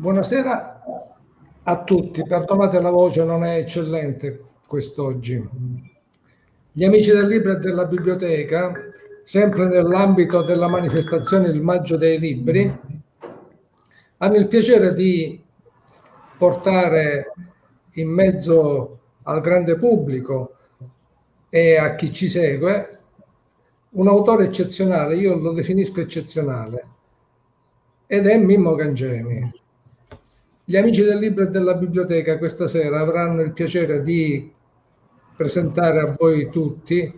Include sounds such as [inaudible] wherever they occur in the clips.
Buonasera a tutti, perdonate la voce, non è eccellente quest'oggi. Gli amici del libro e della biblioteca, sempre nell'ambito della manifestazione Il Maggio dei Libri, hanno il piacere di portare in mezzo al grande pubblico e a chi ci segue un autore eccezionale, io lo definisco eccezionale, ed è Mimmo Gangemi. Gli amici del libro e della biblioteca questa sera avranno il piacere di presentare a voi tutti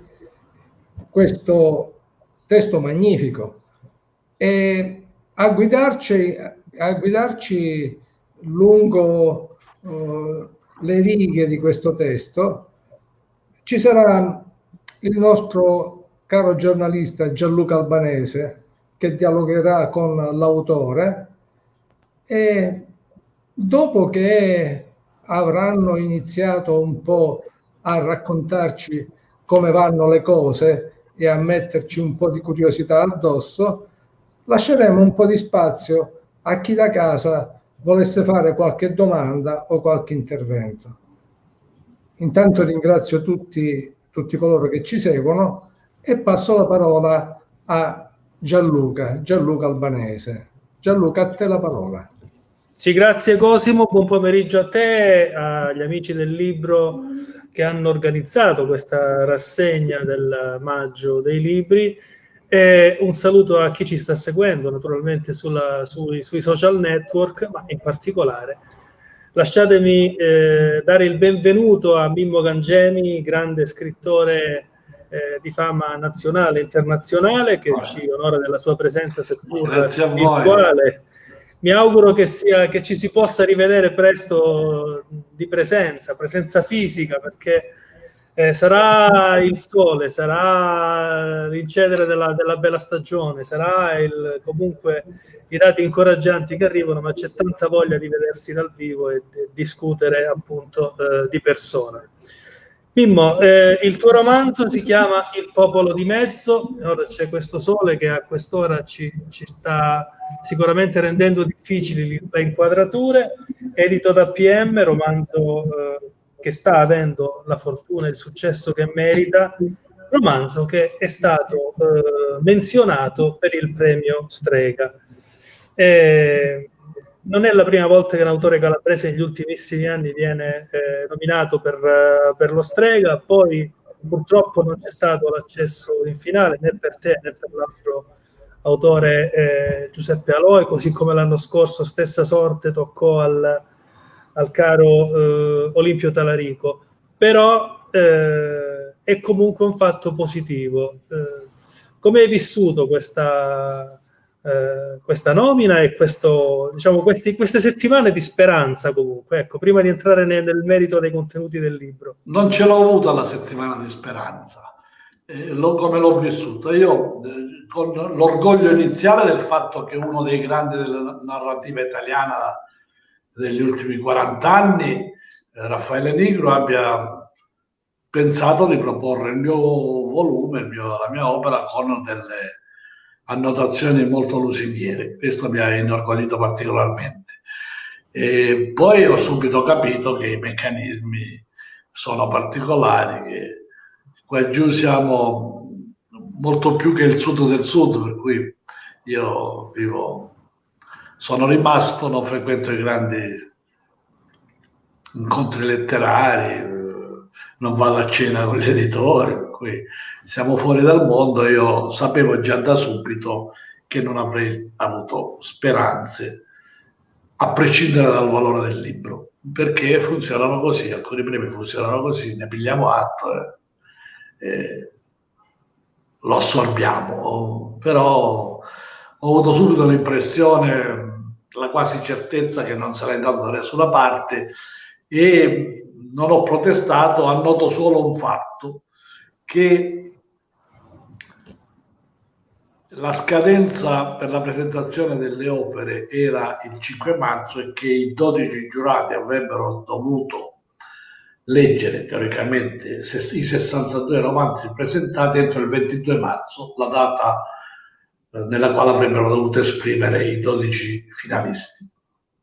questo testo magnifico. E a guidarci, a guidarci lungo uh, le righe di questo testo ci sarà il nostro caro giornalista Gianluca Albanese che dialogherà con l'autore e dopo che avranno iniziato un po' a raccontarci come vanno le cose e a metterci un po' di curiosità addosso, lasceremo un po' di spazio a chi da casa volesse fare qualche domanda o qualche intervento. Intanto ringrazio tutti, tutti coloro che ci seguono e passo la parola a Gianluca, Gianluca Albanese. Gianluca, a te la parola. Sì, grazie Cosimo, buon pomeriggio a te, agli amici del libro che hanno organizzato questa rassegna del maggio dei libri. E un saluto a chi ci sta seguendo naturalmente sulla, sui, sui, social network, ma in particolare lasciatemi eh, dare il benvenuto a Mimmo Gangemi, grande scrittore eh, di fama nazionale e internazionale che ci onora della sua presenza seppur virtuale mi auguro che, sia, che ci si possa rivedere presto di presenza, presenza fisica, perché eh, sarà il sole, sarà l'incedere della, della, bella stagione, sarà il, comunque i dati incoraggianti che arrivano, ma c'è tanta voglia di vedersi dal vivo e di discutere appunto eh, di persona. Mimmo, eh, il tuo romanzo si chiama Il popolo di mezzo, ora c'è questo sole che a quest'ora ci, ci, sta sicuramente rendendo difficili le inquadrature, edito da PM, romanzo eh, che sta avendo la fortuna e il successo che merita, romanzo che è stato eh, menzionato per il premio Strega. Eh, non è la prima volta che un autore calabrese negli ultimissimi anni viene eh, nominato per, uh, per, lo Strega, poi purtroppo non c'è stato l'accesso in finale né per te né per l'altro autore eh, Giuseppe Aloe, così come l'anno scorso stessa sorte toccò al, al caro eh, Olimpio Talarico. Però eh, è comunque un fatto positivo. Eh, come hai vissuto questa eh, questa nomina e questo, diciamo, questi, queste settimane di speranza comunque, ecco, prima di entrare nel, nel merito dei contenuti del libro. Non ce l'ho avuta la settimana di speranza, eh, lo, come l'ho vissuta. Io eh, con l'orgoglio iniziale del fatto che uno dei grandi della narrativa italiana degli ultimi 40 anni, eh, Raffaele Nigro, abbia pensato di proporre il mio volume, il mio, la mia opera con delle annotazioni molto lusinghiere. Questo mi ha inorgoglito particolarmente. E poi ho subito capito che i meccanismi sono particolari, che qua giù siamo molto più che il sud del sud, per cui io vivo, sono rimasto, non frequento i grandi incontri letterari, non vado a cena con gli editori, per cui siamo fuori dal mondo, io sapevo già da subito che non avrei avuto speranze, a prescindere dal valore del libro, perché funzionano così, alcuni premi funzionano così, ne pigliamo atto e, e lo assorbiamo, però ho avuto subito l'impressione, la quasi certezza che non sarei andato da nessuna parte e non ho protestato, annoto solo un fatto, che la scadenza per la presentazione delle opere era il 5 marzo e che i 12 giurati avrebbero dovuto leggere teoricamente i 62 romanzi presentati entro il 22 marzo, la data eh, nella quale avrebbero dovuto esprimere i 12 finalisti.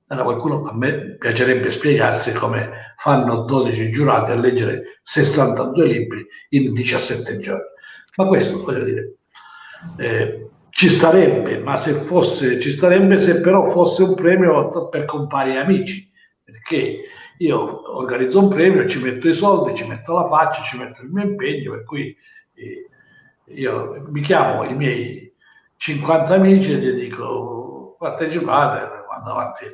Allora qualcuno a me piacerebbe spiegarsi come fanno 12 giurati a leggere 62 libri in 17 giorni. Ma questo voglio dire, eh, ci starebbe, ma se fosse, ci starebbe se però fosse un premio per compari amici, perché io organizzo un premio, ci metto i soldi, ci metto la faccia, ci metto il mio impegno, per cui eh, io mi chiamo i miei 50 amici e gli dico partecipate, vado avanti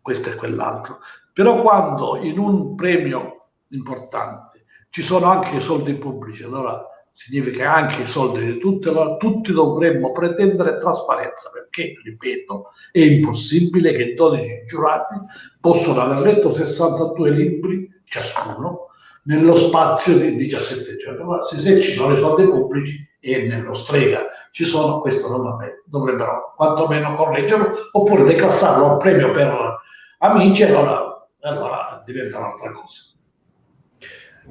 questo e quell'altro. Però quando in un premio importante ci sono anche i soldi pubblici, allora significa anche i soldi di tutti, tutti dovremmo pretendere trasparenza, perché, ripeto, è impossibile che 12 giurati possano aver letto 62 libri ciascuno nello spazio di 17 giorni. Ma se, se ci i soldi pubblici e nello strega ci sono, questo dovrebbero quantomeno correggerlo oppure declassarlo al premio per amici, allora, allora diventa un'altra cosa.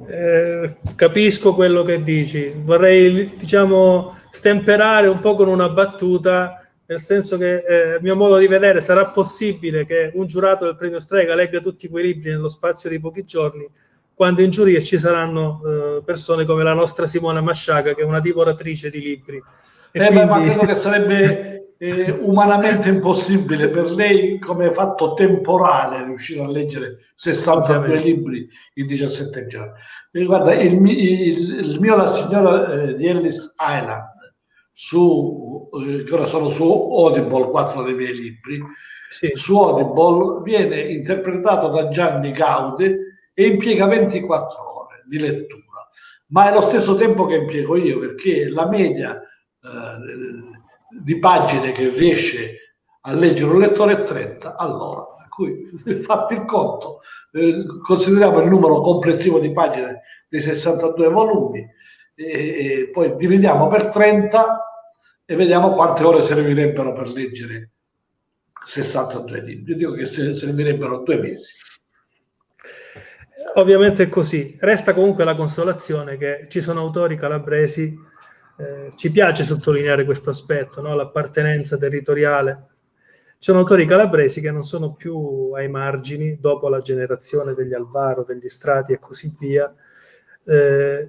Eh, capisco quello che dici, vorrei diciamo stemperare un po' con una battuta, nel senso che eh, a mio modo di vedere sarà possibile che un giurato del premio Strega legga tutti quei libri nello spazio di pochi giorni, quando in giuria ci saranno eh, persone come la nostra Simona Masciaga, che è una divoratrice di libri. Eh, quindi... Ma credo che sarebbe eh, umanamente impossibile per lei come fatto temporale riuscire a leggere 62 libri in 17 giorni. E guarda, il, il, il, mio La signora eh, di Ellis Island, su, eh, che ora sono su Audible, quattro dei miei libri, sì. su Audible viene interpretato da Gianni Gaude e impiega 24 ore di lettura, ma è lo stesso tempo che impiego io perché la media eh, di pagine che riesce a leggere un lettore è 30 all'ora. Per cui [laughs] fatti il conto, eh, consideriamo il numero complessivo di pagine dei 62 volumi e, e poi dividiamo per 30 e vediamo quante ore servirebbero per leggere 62 libri. Io dico che servirebbero due mesi. Ovviamente è così. Resta comunque la consolazione che ci sono autori calabresi eh, ci piace sottolineare questo aspetto, no? l'appartenenza territoriale. Ci sono autori calabresi che non sono più ai margini dopo la generazione degli Alvaro, degli Strati e così via, eh,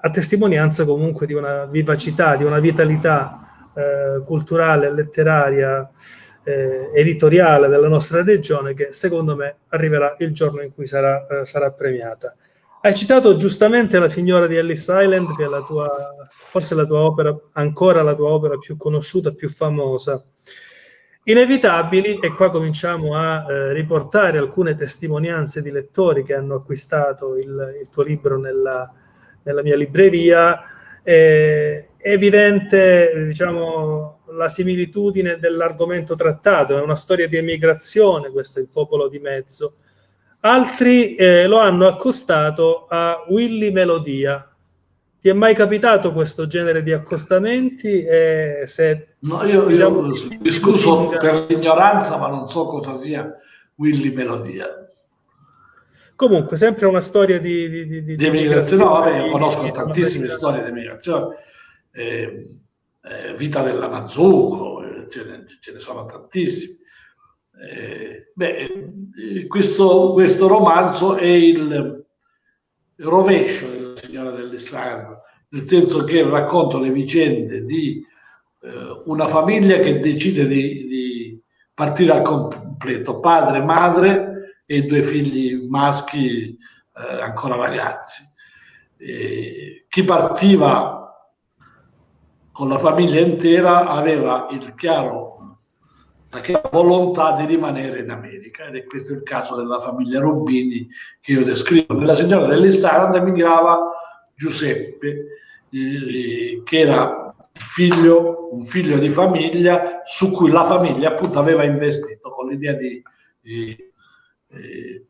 a testimonianza comunque di una vivacità, di una vitalità eh, culturale, letteraria, eh, editoriale della nostra regione che secondo me arriverà il giorno in cui sarà, eh, sarà premiata. Hai citato giustamente la signora di Ellis Island, che è la tua, forse la tua opera, ancora la tua opera più conosciuta, più famosa. Inevitabili, e qua cominciamo a eh, riportare alcune testimonianze di lettori che hanno acquistato il, il tuo libro nella, nella mia libreria, è evidente diciamo, la similitudine dell'argomento trattato, è una storia di emigrazione, questo è il popolo di mezzo, Altri eh, lo hanno accostato a Willy Melodia. Ti è mai capitato questo genere di accostamenti? Eh, se, no, io, diciamo, io mi scuso per l'ignoranza, ma non so cosa sia Willy Melodia. Comunque, sempre una storia di, di, di, di emigrazione. No, vabbè, io conosco tantissime storie di emigrazione. Eh, eh, vita dell'Amazuco, eh, ce ce ne sono tantissime. Eh, beh, eh, questo, questo, romanzo è il rovescio della signora dell'Islam, nel senso che racconta le vicende di eh, una famiglia che decide di, di, partire al completo, padre, madre e due figli maschi eh, ancora ragazzi. chi partiva con la famiglia intera aveva il chiaro la volontà di rimanere in America ed è questo il caso della famiglia Rubini che io descrivo. Nella signora dell'Islanda emigrava Giuseppe eh, che era figlio, un figlio di famiglia su cui la famiglia appunto aveva investito con l'idea di, di eh,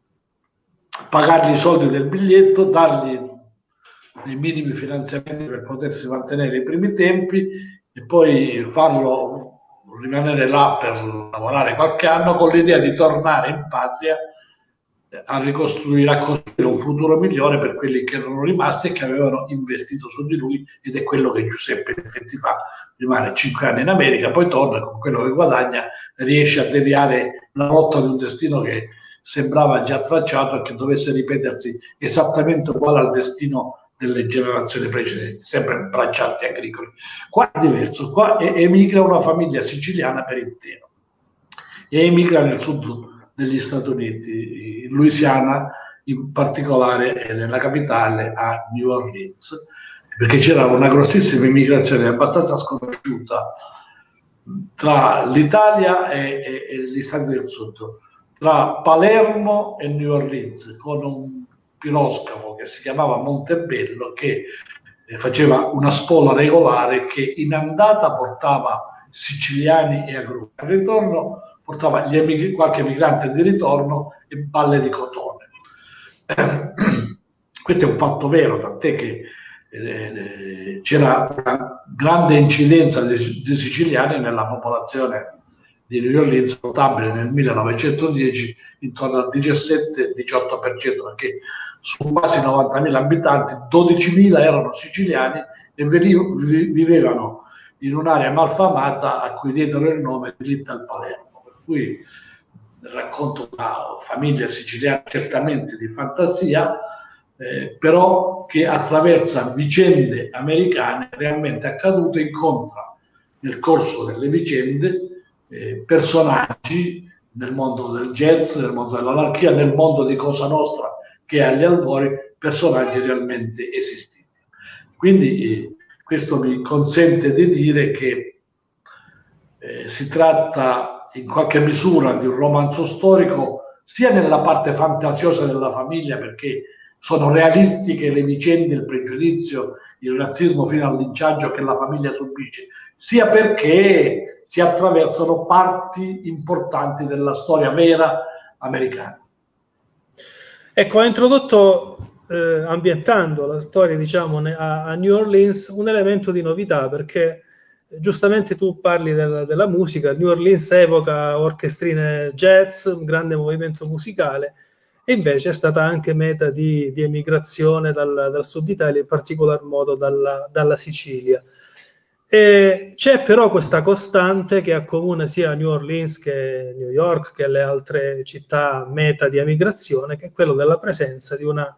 pagargli i soldi del biglietto, dargli i minimi finanziamenti per potersi mantenere i primi tempi e poi farlo rimanere là per lavorare qualche anno con l'idea di tornare in patria a ricostruire, a costruire un futuro migliore per quelli che erano rimasti e che avevano investito su di lui ed è quello che Giuseppe in effetti fa, rimane cinque anni in America, poi torna con quello che guadagna, riesce a deviare la rotta di un destino che sembrava già tracciato e che dovesse ripetersi esattamente uguale al destino delle generazioni precedenti, sempre braccianti agricoli. Qua è diverso, qua emigra una famiglia siciliana per intero e emigra nel sud degli Stati Uniti, in Louisiana, in particolare nella capitale a New Orleans, perché c'era una grossissima immigrazione abbastanza sconosciuta tra l'Italia e, e, e gli Stati del Sud tra Palermo e New Orleans con un piroscafo che si chiamava Montebello che eh, faceva una spola regolare che in andata portava siciliani e agrumi, al ritorno portava emig- qualche migrante di ritorno e balle di cotone. Eh, [clears throat] questo è un fatto vero, tant'è che eh, c'era una grande incidenza di, di siciliani nella popolazione di New Orleans notabile nel 1910 intorno al 17-18% perché su quasi 90.000 abitanti 12.000 erano siciliani e vivevano in un'area malfamata a cui diedero il nome di Little Palermo. Per cui racconto una famiglia siciliana certamente di fantasia eh, però che attraversa vicende americane realmente accadute incontra nel corso delle vicende eh, personaggi nel mondo del jazz, nel mondo dell'anarchia, nel mondo di Cosa Nostra che agli albori, personaggi realmente esistiti. Quindi eh, questo mi consente di dire che eh, si tratta in qualche misura di un romanzo storico sia nella parte fantasiosa della famiglia perché sono realistiche le vicende, il pregiudizio, il razzismo fino al linciaggio che la famiglia subisce, sia perché si attraversano parti importanti della storia vera americana. Ecco, ha introdotto, eh, ambientando la storia, diciamo, a, a, New Orleans, un elemento di novità, perché giustamente tu parli del, della musica, New Orleans evoca orchestrine jazz, un grande movimento musicale, e invece è stata anche meta di, di emigrazione dal, dal, sud Italia, in particolar modo dalla, dalla Sicilia. E c'è però questa costante che accomuna sia New Orleans che New York che le altre città meta di emigrazione, che è quello della presenza di una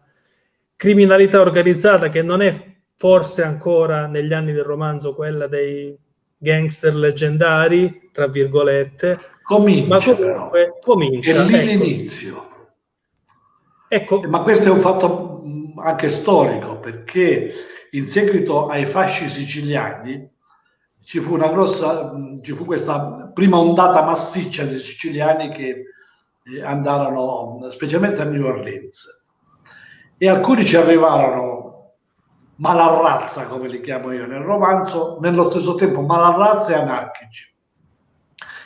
criminalità organizzata che non è forse ancora negli anni del romanzo quella dei gangster leggendari, tra virgolette, comincia, ma comunque però. comincia. È lì ecco. l'inizio. Ecco. Ma questo è un fatto anche storico, perché in seguito ai fasci siciliani ci fu una grossa, ci fu questa prima ondata massiccia di siciliani che eh, andarono specialmente a New Orleans. E alcuni ci arrivarono malarrazza come li chiamo io nel romanzo nello stesso tempo malarrazza e anarchici.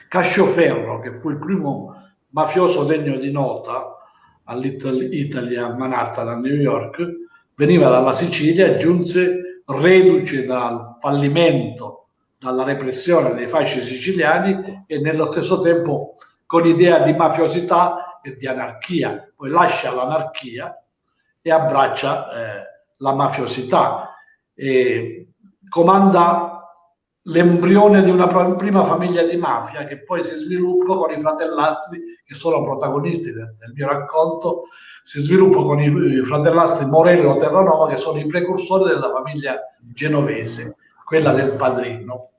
Cascioferro che fu il primo mafioso degno di nota a Little Italy a Manhattan a New York veniva dalla Sicilia e giunse reduce dal fallimento dalla repressione dei fasci siciliani e nello stesso tempo con idea di mafiosità e di anarchia. Poi lascia l'anarchia e abbraccia eh, la mafiosità e comanda l'embrione di una prima famiglia di mafia che poi si sviluppa con i fratellastri che sono protagonisti del, del mio racconto, si sviluppa con i, i fratellastri Morello Terranova che sono i precursori della famiglia genovese, quella del padrino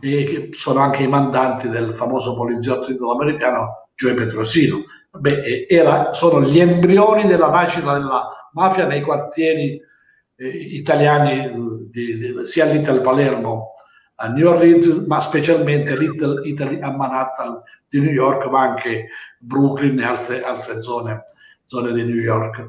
e che sono anche i mandanti del famoso poliziotto italo-americano Joe Petrosino. Beh, era, sono gli embrioni della nascita della mafia nei quartieri eh, italiani di, di, sia a Little Palermo a New Orleans, ma specialmente Little Italy a Manhattan di New York, ma anche Brooklyn e altre, altre zone, zone di New York.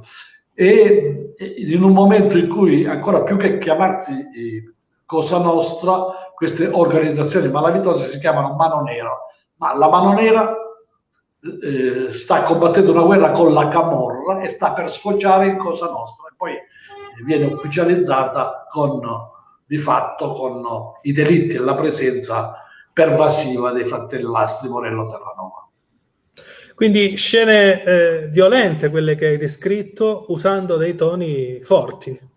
E in un momento in cui ancora più che chiamarsi eh, Cosa Nostra, queste organizzazioni malavitose si chiamano Mano Nera, ma la Mano Nera eh, sta combattendo una guerra con la Camorra e sta per sfociare in Cosa Nostra. E poi viene ufficializzata con, di fatto con i delitti e la presenza pervasiva dei fratellastri Morello Terranova. Quindi scene eh, violente quelle che hai descritto usando dei toni forti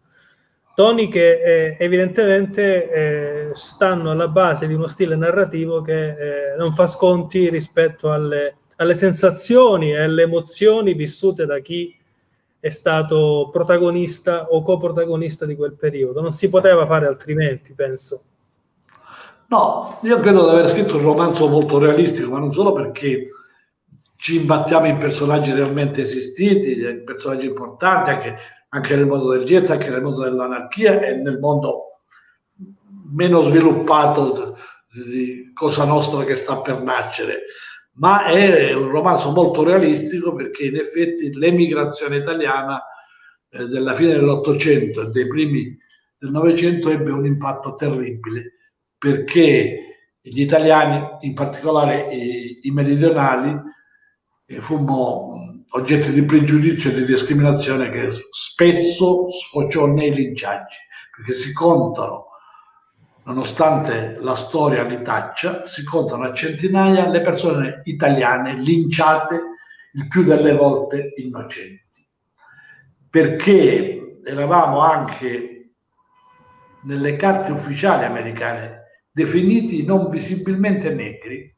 toni che eh, evidentemente eh, stanno alla base di uno stile narrativo che eh, non fa sconti rispetto alle, alle sensazioni e alle emozioni vissute da chi è stato protagonista o coprotagonista di quel periodo. Non si poteva fare altrimenti, penso. No, io credo di aver scritto un romanzo molto realistico, ma non solo perché ci imbattiamo in personaggi realmente esistiti, in personaggi importanti, anche, anche nel mondo del jazz, anche nel mondo dell'anarchia e nel mondo meno sviluppato di Cosa Nostra che sta per nascere. Ma è un romanzo molto realistico perché in effetti l'emigrazione italiana eh, della fine dell'Ottocento e dei primi del Novecento ebbe un impatto terribile perché gli italiani, in particolare i, i meridionali, eh, fummo oggetto di pregiudizio e di discriminazione che spesso sfociò nei linciaggi, perché si contano, nonostante la storia li taccia, si contano a centinaia le persone italiane linciate il più delle volte innocenti, perché eravamo anche nelle carte ufficiali americane definiti non visibilmente negri,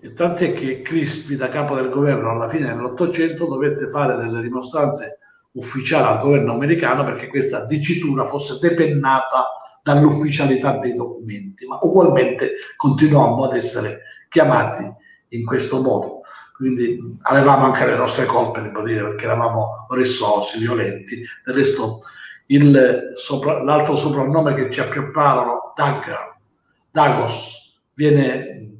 e tant'è che Crispi, da capo del governo alla fine dell'Ottocento, dovette fare delle dimostranze ufficiali al governo americano perché questa dicitura fosse depennata dall'ufficialità dei documenti, ma ugualmente continuammo ad essere chiamati in questo modo. Quindi avevamo anche le nostre colpe, devo dire, perché eravamo rissosi, violenti. Del resto, sopra, l'altro soprannome che ci appiopparono, Dagger, Dagos, viene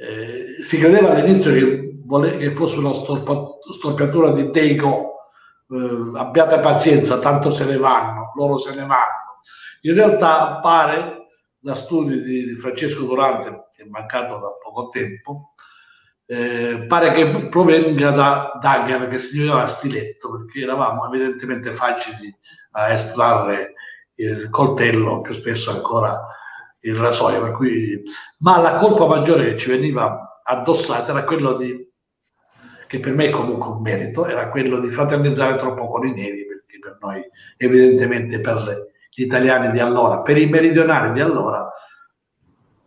eh, si credeva all'inizio che, vole, che fosse una storpa, storpiatura di Tego, eh, abbiate pazienza, tanto se ne vanno, loro se ne vanno. In realtà pare, da studi di, di Francesco Durante, che è mancato da poco tempo, eh, pare che provenga da dagger, che significava stiletto, perché eravamo evidentemente facili a estrarre il coltello, più spesso ancora il rasoio, per cui... ma la colpa maggiore che ci veniva addossata era quello di, che per me è comunque un merito, era quello di fraternizzare troppo con i neri, perché per noi, evidentemente per gli italiani di allora, per i meridionali di allora,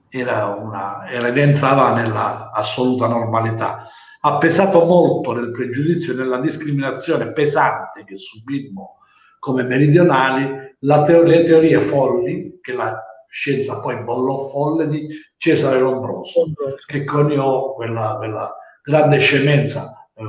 era una, era, entrava nella assoluta normalità. Ha pesato molto nel pregiudizio e nella discriminazione pesante che subimmo come meridionali la teo- le teorie folli che la scienza poi bollò folle di Cesare Lombroso, che coniò quella, quella grande scemenza, eh,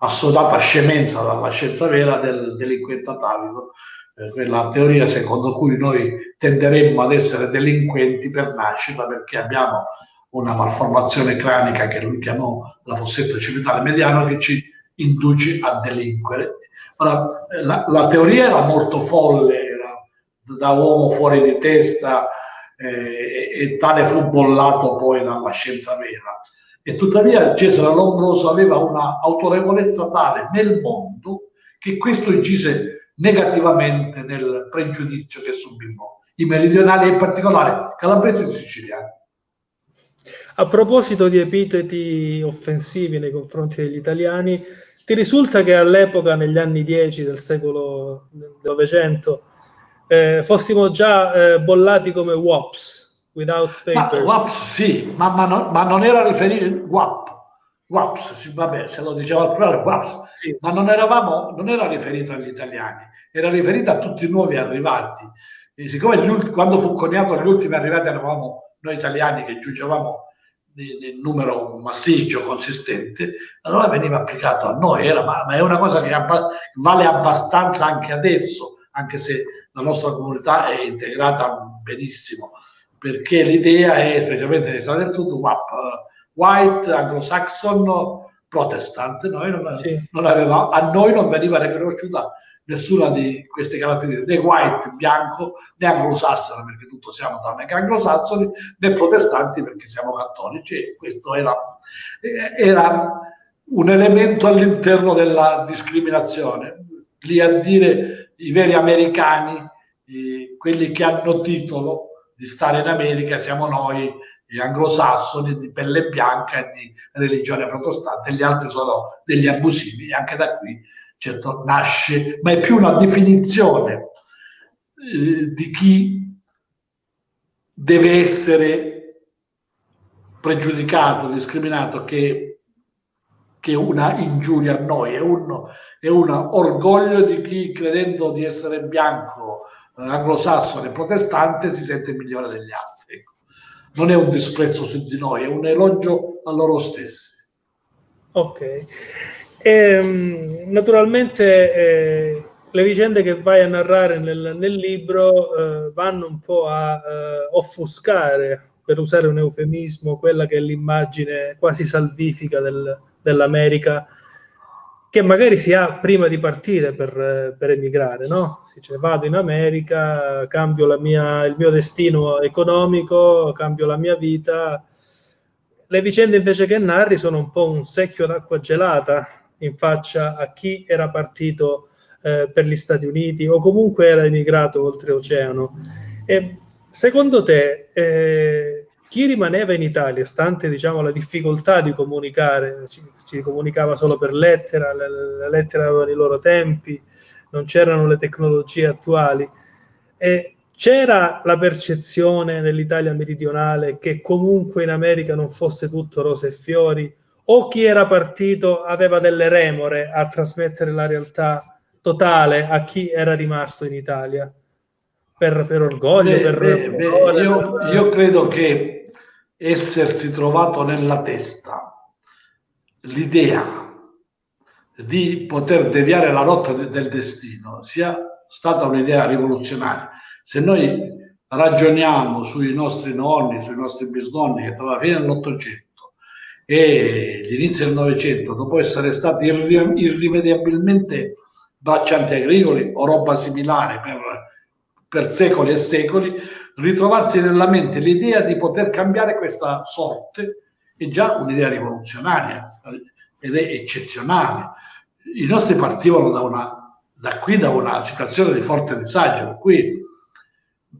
assodata scemenza dalla scienza vera del delinquente atavico, eh, quella teoria secondo cui noi tenderemmo ad essere delinquenti per nascita perché abbiamo una malformazione cranica che lui chiamò la fossetto civitale mediano che ci induce a delinquere. Ora, la, la teoria era molto folle, da uomo fuori di testa eh, e tale fu bollato poi dalla scienza vera. E tuttavia Cesare Lombroso aveva una autorevolezza tale nel mondo che questo incise negativamente nel pregiudizio che subimmo i meridionali e in particolare calabresi e siciliani. A proposito di epiteti offensivi nei confronti degli italiani, ti risulta che all'epoca, negli anni 10 del secolo Novecento, eh, fossimo già eh, bollati come WAPs, without papers. Ma, WAPs sì, ma, ma, non, ma non era riferito, WAP, WAPs, sì, vabbè, se lo diceva al plurale, WAPs, sì. ma non, eravamo, non era riferito agli italiani, era riferito a tutti i nuovi arrivati. E siccome ulti, quando fu coniato gli ultimi arrivati eravamo noi italiani che giungevamo nel numero massiccio, consistente, allora veniva applicato a noi, era, ma, ma, è una cosa che vale abbastanza anche adesso, anche se la nostra comunità è integrata benissimo, perché l'idea è, specialmente negli Stati del Sud, WAP, white, anglo-saxon, protestante, noi non, sì. non aveva, a noi non veniva riconosciuta nessuna di queste caratteristiche, né white, bianco, né anglosassone, perché tutto siamo tranne che anglosassoni, né protestanti perché siamo cattolici e questo era, era un elemento all'interno della discriminazione. Lì a dire i veri americani, eh, quelli che hanno titolo di stare in America, siamo noi, gli anglosassoni di pelle bianca e di religione protestante, gli altri sono degli abusivi, e anche da qui certo nasce, ma è più una definizione eh, di chi deve essere pregiudicato, discriminato che, che una ingiuria a noi, è un, è un orgoglio di chi credendo di essere bianco, eh, anglosassone, protestante, si sente migliore degli altri. Ecco. Non è un disprezzo su di noi, è un elogio a loro stessi. Ok. E, ehm, naturalmente eh, le vicende che vai a narrare nel, nel libro eh, vanno un po' a eh, offuscare, per usare un eufemismo, quella che è l'immagine quasi salvifica del, dell'America che magari si ha prima di partire per, per emigrare, no? Si dice vado in America, cambio mia, il mio destino economico, cambio la mia vita. Le vicende invece che narri sono un po' un secchio d'acqua gelata in faccia a chi era partito eh, per gli Stati Uniti o comunque era emigrato oltreoceano. E secondo te eh, chi rimaneva in Italia, stante diciamo, la difficoltà di comunicare, si, comunicava solo per lettera, le, le lettere avevano i loro tempi, non c'erano le tecnologie attuali, e c'era la percezione nell'Italia meridionale che comunque in America non fosse tutto rose e fiori, o chi era partito aveva delle remore a trasmettere la realtà totale a chi era rimasto in Italia? Per, per orgoglio? Beh, per, beh, beh, io, io credo che essersi trovato nella testa l'idea di poter deviare la rotta del destino sia stata un'idea rivoluzionaria. Se noi ragioniamo sui nostri nonni, sui nostri bisnonni che tra la fine dell'Ottocento e gli inizi del Novecento, dopo essere stati irrimediabilmente braccianti agricoli o roba similare per, per secoli e secoli, ritrovarsi nella mente l'idea di poter cambiare questa sorte è già un'idea rivoluzionaria ed è eccezionale. I nostri partivano da, una, da qui da una situazione di forte disagio, per cui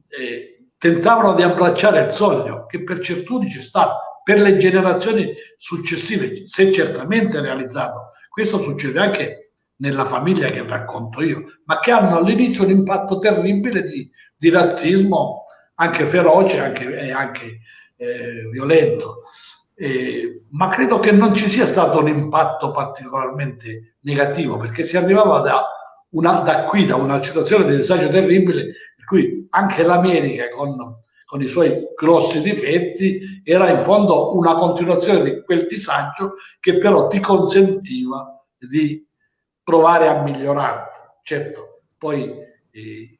eh, tentavano di abbracciare il sogno che per certuni ci sta, per le generazioni successive si è certamente realizzato. Questo succede anche nella famiglia che racconto io, ma che hanno all'inizio un impatto terribile di, di razzismo anche feroce anche, e anche eh, violento. Eh, ma credo che non ci sia stato un impatto particolarmente negativo perché si arrivava da, una, da qui, da una situazione di disagio terribile, per cui anche l'America con, con i suoi grossi difetti era in fondo una continuazione di quel disagio che però ti consentiva di provare a migliorarti. Certo, poi eh,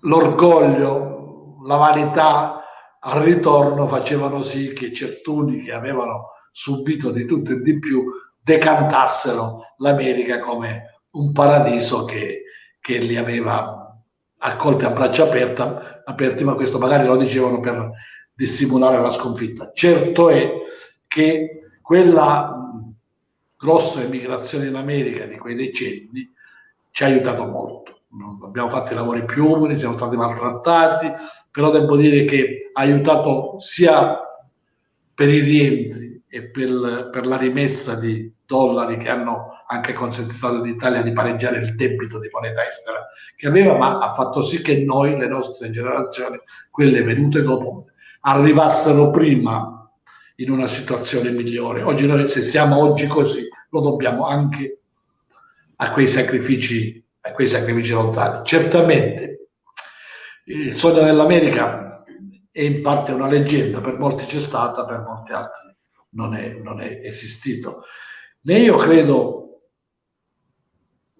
l'orgoglio, la vanità al ritorno facevano sì che certuni che avevano subito di tutto e di più decantassero l'America come un paradiso che, che li aveva accolti a braccia aperte, aperti, ma questo magari lo dicevano per dissimulare la sconfitta. Certo è che quella grossa emigrazione in America di quei decenni ci ha aiutato molto. Abbiamo fatto i lavori più umili, siamo stati maltrattati, però devo dire che ha aiutato sia per i rientri e per, per la rimessa di dollari che hanno anche consentito all'Italia di pareggiare il debito di moneta estera che aveva, ma ha fatto sì che noi, le nostre generazioni, quelle venute dopo, arrivassero prima in una situazione migliore. Oggi noi, se siamo oggi così, lo dobbiamo anche a quei sacrifici, a quei sacrifici lontani. Certamente il sogno dell'America è in parte una leggenda, per molti c'è stata, per molti altri non è, non è esistito. Né io credo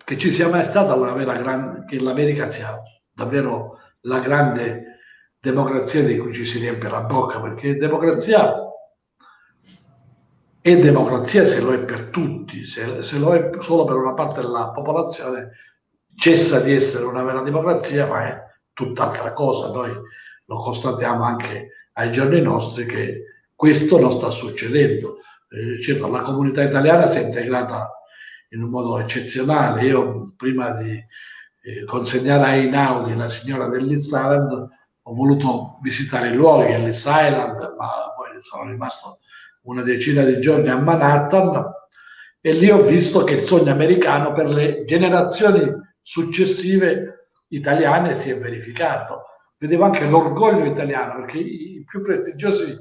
che ci sia mai stata una vera grande, che l'America sia davvero la grande democrazia di cui ci si riempie la bocca, perché democrazia è democrazia se lo è per tutti, se, se, lo è solo per una parte della popolazione cessa di essere una vera democrazia, ma è tutt'altra cosa. Noi lo constatiamo anche ai giorni nostri che questo non sta succedendo. Eh, certo, la comunità italiana si è integrata in un modo eccezionale. Io prima di eh, consegnare a Einaudi la signora dell'Is Island ho voluto visitare i luoghi, l'Is Island, ma poi sono rimasto una decina di giorni a Manhattan e lì ho visto che il sogno americano per le generazioni successive italiane si è verificato. Vedevo anche l'orgoglio italiano perché i più prestigiosi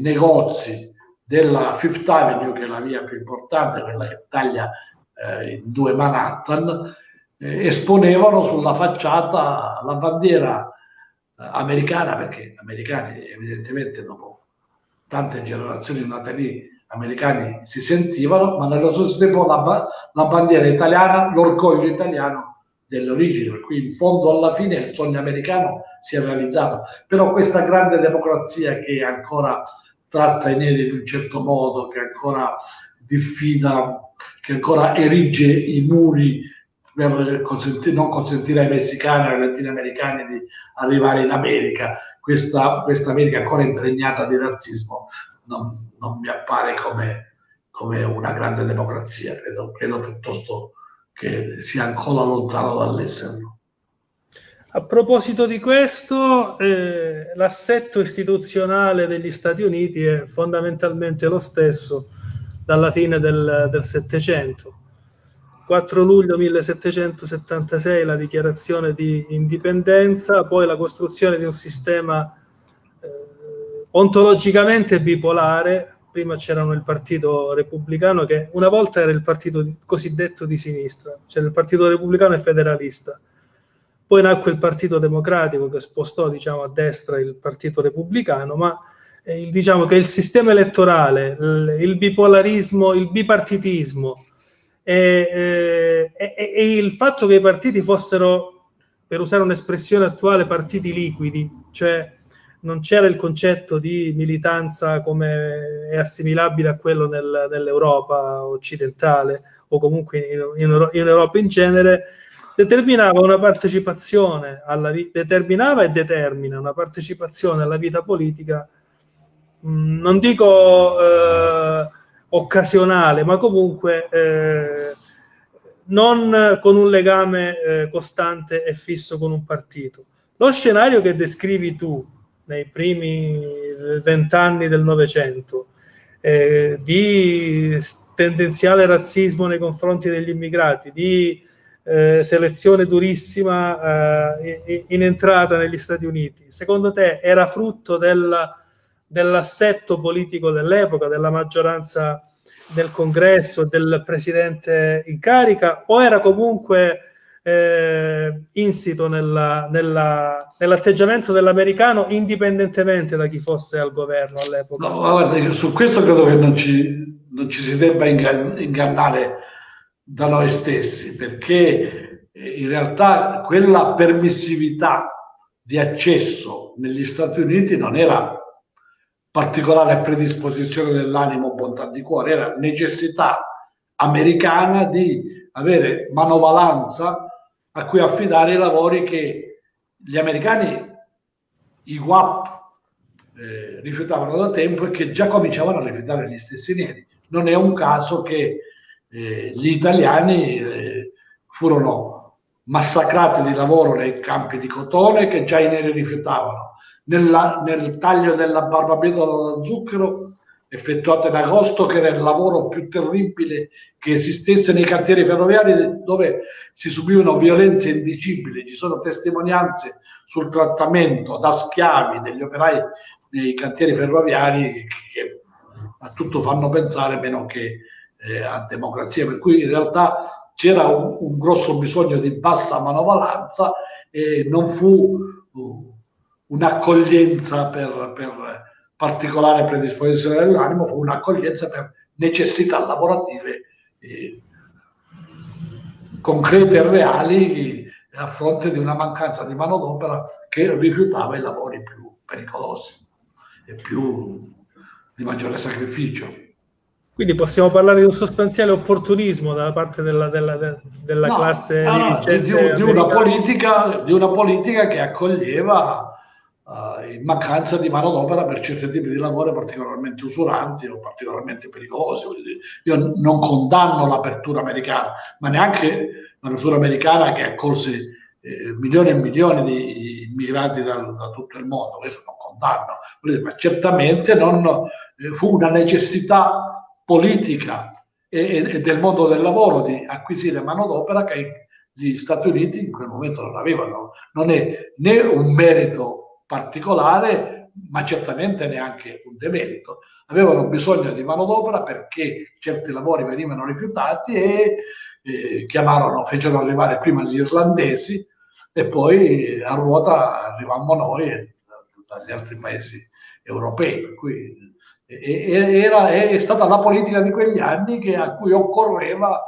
negozi della Fifth Avenue, che è la via più importante, quella che taglia eh, in due Manhattan, eh, esponevano sulla facciata la bandiera eh, americana, perché gli americani evidentemente dopo tante generazioni nate lì, americani si sentivano, ma nello stesso tempo la, la bandiera italiana, l'orgoglio italiano delle origini, per cui in fondo alla fine il sogno americano si è realizzato. Però questa grande democrazia che ancora tratta i neri in un certo modo, che ancora diffida, che ancora erige i muri per consentire, non consentire ai messicani e ai latinoamericani di arrivare in America. Questa, questa America ancora impregnata di razzismo non, non mi appare come, come, una grande democrazia, credo, credo piuttosto che sia ancora lontano dall'esserlo. A proposito di questo, eh, l'assetto istituzionale degli Stati Uniti è fondamentalmente lo stesso dalla fine del Settecento. 4 luglio 1776 la dichiarazione di indipendenza, poi la costruzione di un sistema eh, ontologicamente bipolare. Prima c'era il partito repubblicano che una volta era il partito cosiddetto di sinistra, c'era il partito repubblicano e federalista poi nacque il Partito Democratico che spostò diciamo, a destra il Partito Repubblicano, ma eh, diciamo che il sistema elettorale, il, il bipolarismo, il bipartitismo e, e, e, il fatto che i partiti fossero, per usare un'espressione attuale, partiti liquidi, cioè non c'era il concetto di militanza come è assimilabile a quello nel, nell'Europa occidentale o comunque in, in, in Europa in genere, determinava una partecipazione alla vita, determinava e determina una partecipazione alla vita politica, mh, non dico eh, occasionale, ma comunque eh, non con un legame eh, costante e fisso con un partito. Lo scenario che descrivi tu nei primi vent'anni del Novecento, eh, di tendenziale razzismo nei confronti degli immigrati, di eh, selezione durissima eh, in entrata negli Stati Uniti, secondo te era frutto del, dell'assetto politico dell'epoca, della maggioranza del congresso, del presidente in carica, o era comunque eh, insito nella, nella, nell'atteggiamento dell'americano indipendentemente da chi fosse al governo all'epoca? No, guarda, su questo credo che non ci, non ci si debba ingannare da noi stessi, perché eh, in realtà quella permissività di accesso negli Stati Uniti non era particolare predisposizione dell'animo, bontà di cuore, era necessità americana di avere manovalanza a cui affidare i lavori che gli americani, i WAP, eh, rifiutavano da tempo e che già cominciavano a rifiutare gli stessi neri. Non è un caso che eh, gli italiani eh, furono massacrati di lavoro nei campi di cotone che già i neri rifiutavano. Nella, nel taglio della barbabietola da zucchero effettuato in agosto, che era il lavoro più terribile che esistesse nei cantieri ferroviari dove si subivano violenze indicibili. Ci sono testimonianze sul trattamento da schiavi degli operai nei cantieri ferroviari che a tutto fanno pensare meno che eh, a democrazia, per cui in realtà c'era un, un grosso bisogno di bassa manovalanza e non fu uh, un'accoglienza per, per particolare predisposizione dell'animo, fu un'accoglienza per necessità lavorative eh, concrete e reali a fronte di una mancanza di manodopera che rifiutava i lavori più pericolosi e più di maggiore sacrificio. Quindi possiamo parlare di un sostanziale opportunismo da parte della, della, della no, classe no, di, di, di, una politica, di, una politica, che accoglieva in mancanza di manodopera per certi tipi di lavoro particolarmente usuranti o particolarmente pericolosi. Io non condanno l'apertura americana, ma neanche l'apertura americana che accolse eh, milioni e milioni di immigrati da, da, tutto il mondo, questo non condanno, ma certamente non, eh, fu una necessità politica e, e, del mondo del lavoro di acquisire manodopera che gli Stati Uniti in quel momento non avevano. Non è né un merito particolare ma certamente neanche un demerito. Avevano bisogno di manodopera perché certi lavori venivano rifiutati e eh, chiamarono, fecero arrivare prima gli irlandesi e poi a ruota arrivammo noi e dagli altri paesi europei. Per cui era, è stata la politica di quegli anni che, a cui occorreva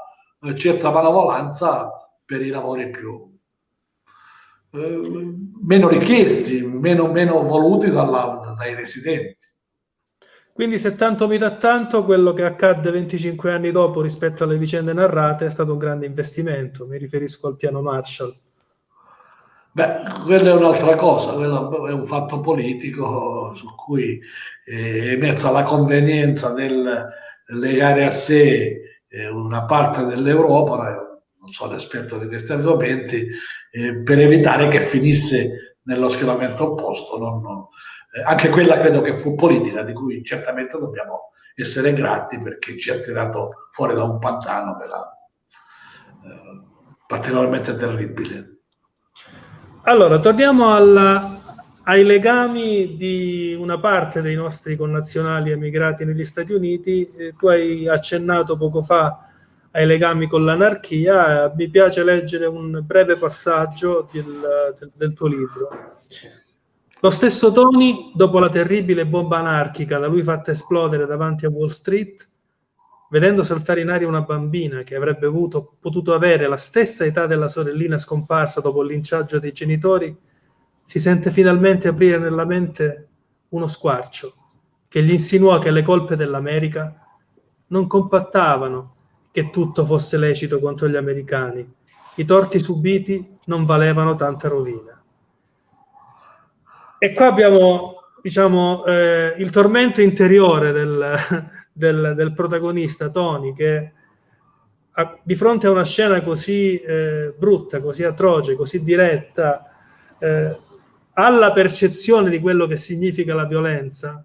eh, certa malevolanza per i lavori più eh, meno richiesti, meno, meno voluti dalla, dai residenti. Quindi se tanto mi dà tanto, quello che accadde 25 anni dopo rispetto alle vicende narrate è stato un grande investimento, mi riferisco al piano Marshall. Beh, quella è un'altra cosa, quello è un fatto politico su cui è emersa la convenienza del legare a sé eh, una parte dell'Europa, non sono esperto di questi argomenti, eh, per evitare che finisse nello schieramento opposto. Non, non, eh, anche quella credo che fu politica, di cui certamente dobbiamo essere grati perché ci ha tirato fuori da un pantano che era particolarmente terribile. Allora, torniamo alla, ai legami di una parte dei nostri connazionali emigrati negli Stati Uniti. Eh, tu hai accennato poco fa ai legami con l'anarchia. Eh, mi piace leggere un breve passaggio del, del, del tuo libro. Lo stesso Tony, dopo la terribile bomba anarchica da lui fatta esplodere davanti a Wall Street, vedendo saltare in aria una bambina che avrebbe avuto, potuto avere la stessa età della sorellina scomparsa dopo il linciaggio dei genitori, si sente finalmente aprire nella mente uno squarcio che gli insinuò che le colpe dell'America non compattavano che tutto fosse lecito contro gli americani. I torti subiti non valevano tanta rovina. E qua abbiamo, diciamo, eh, il tormento interiore del, [laughs] del, del protagonista Tony che a, di fronte a una scena così eh, brutta, così atroce, così diretta, eh, ha la percezione di quello che significa la violenza,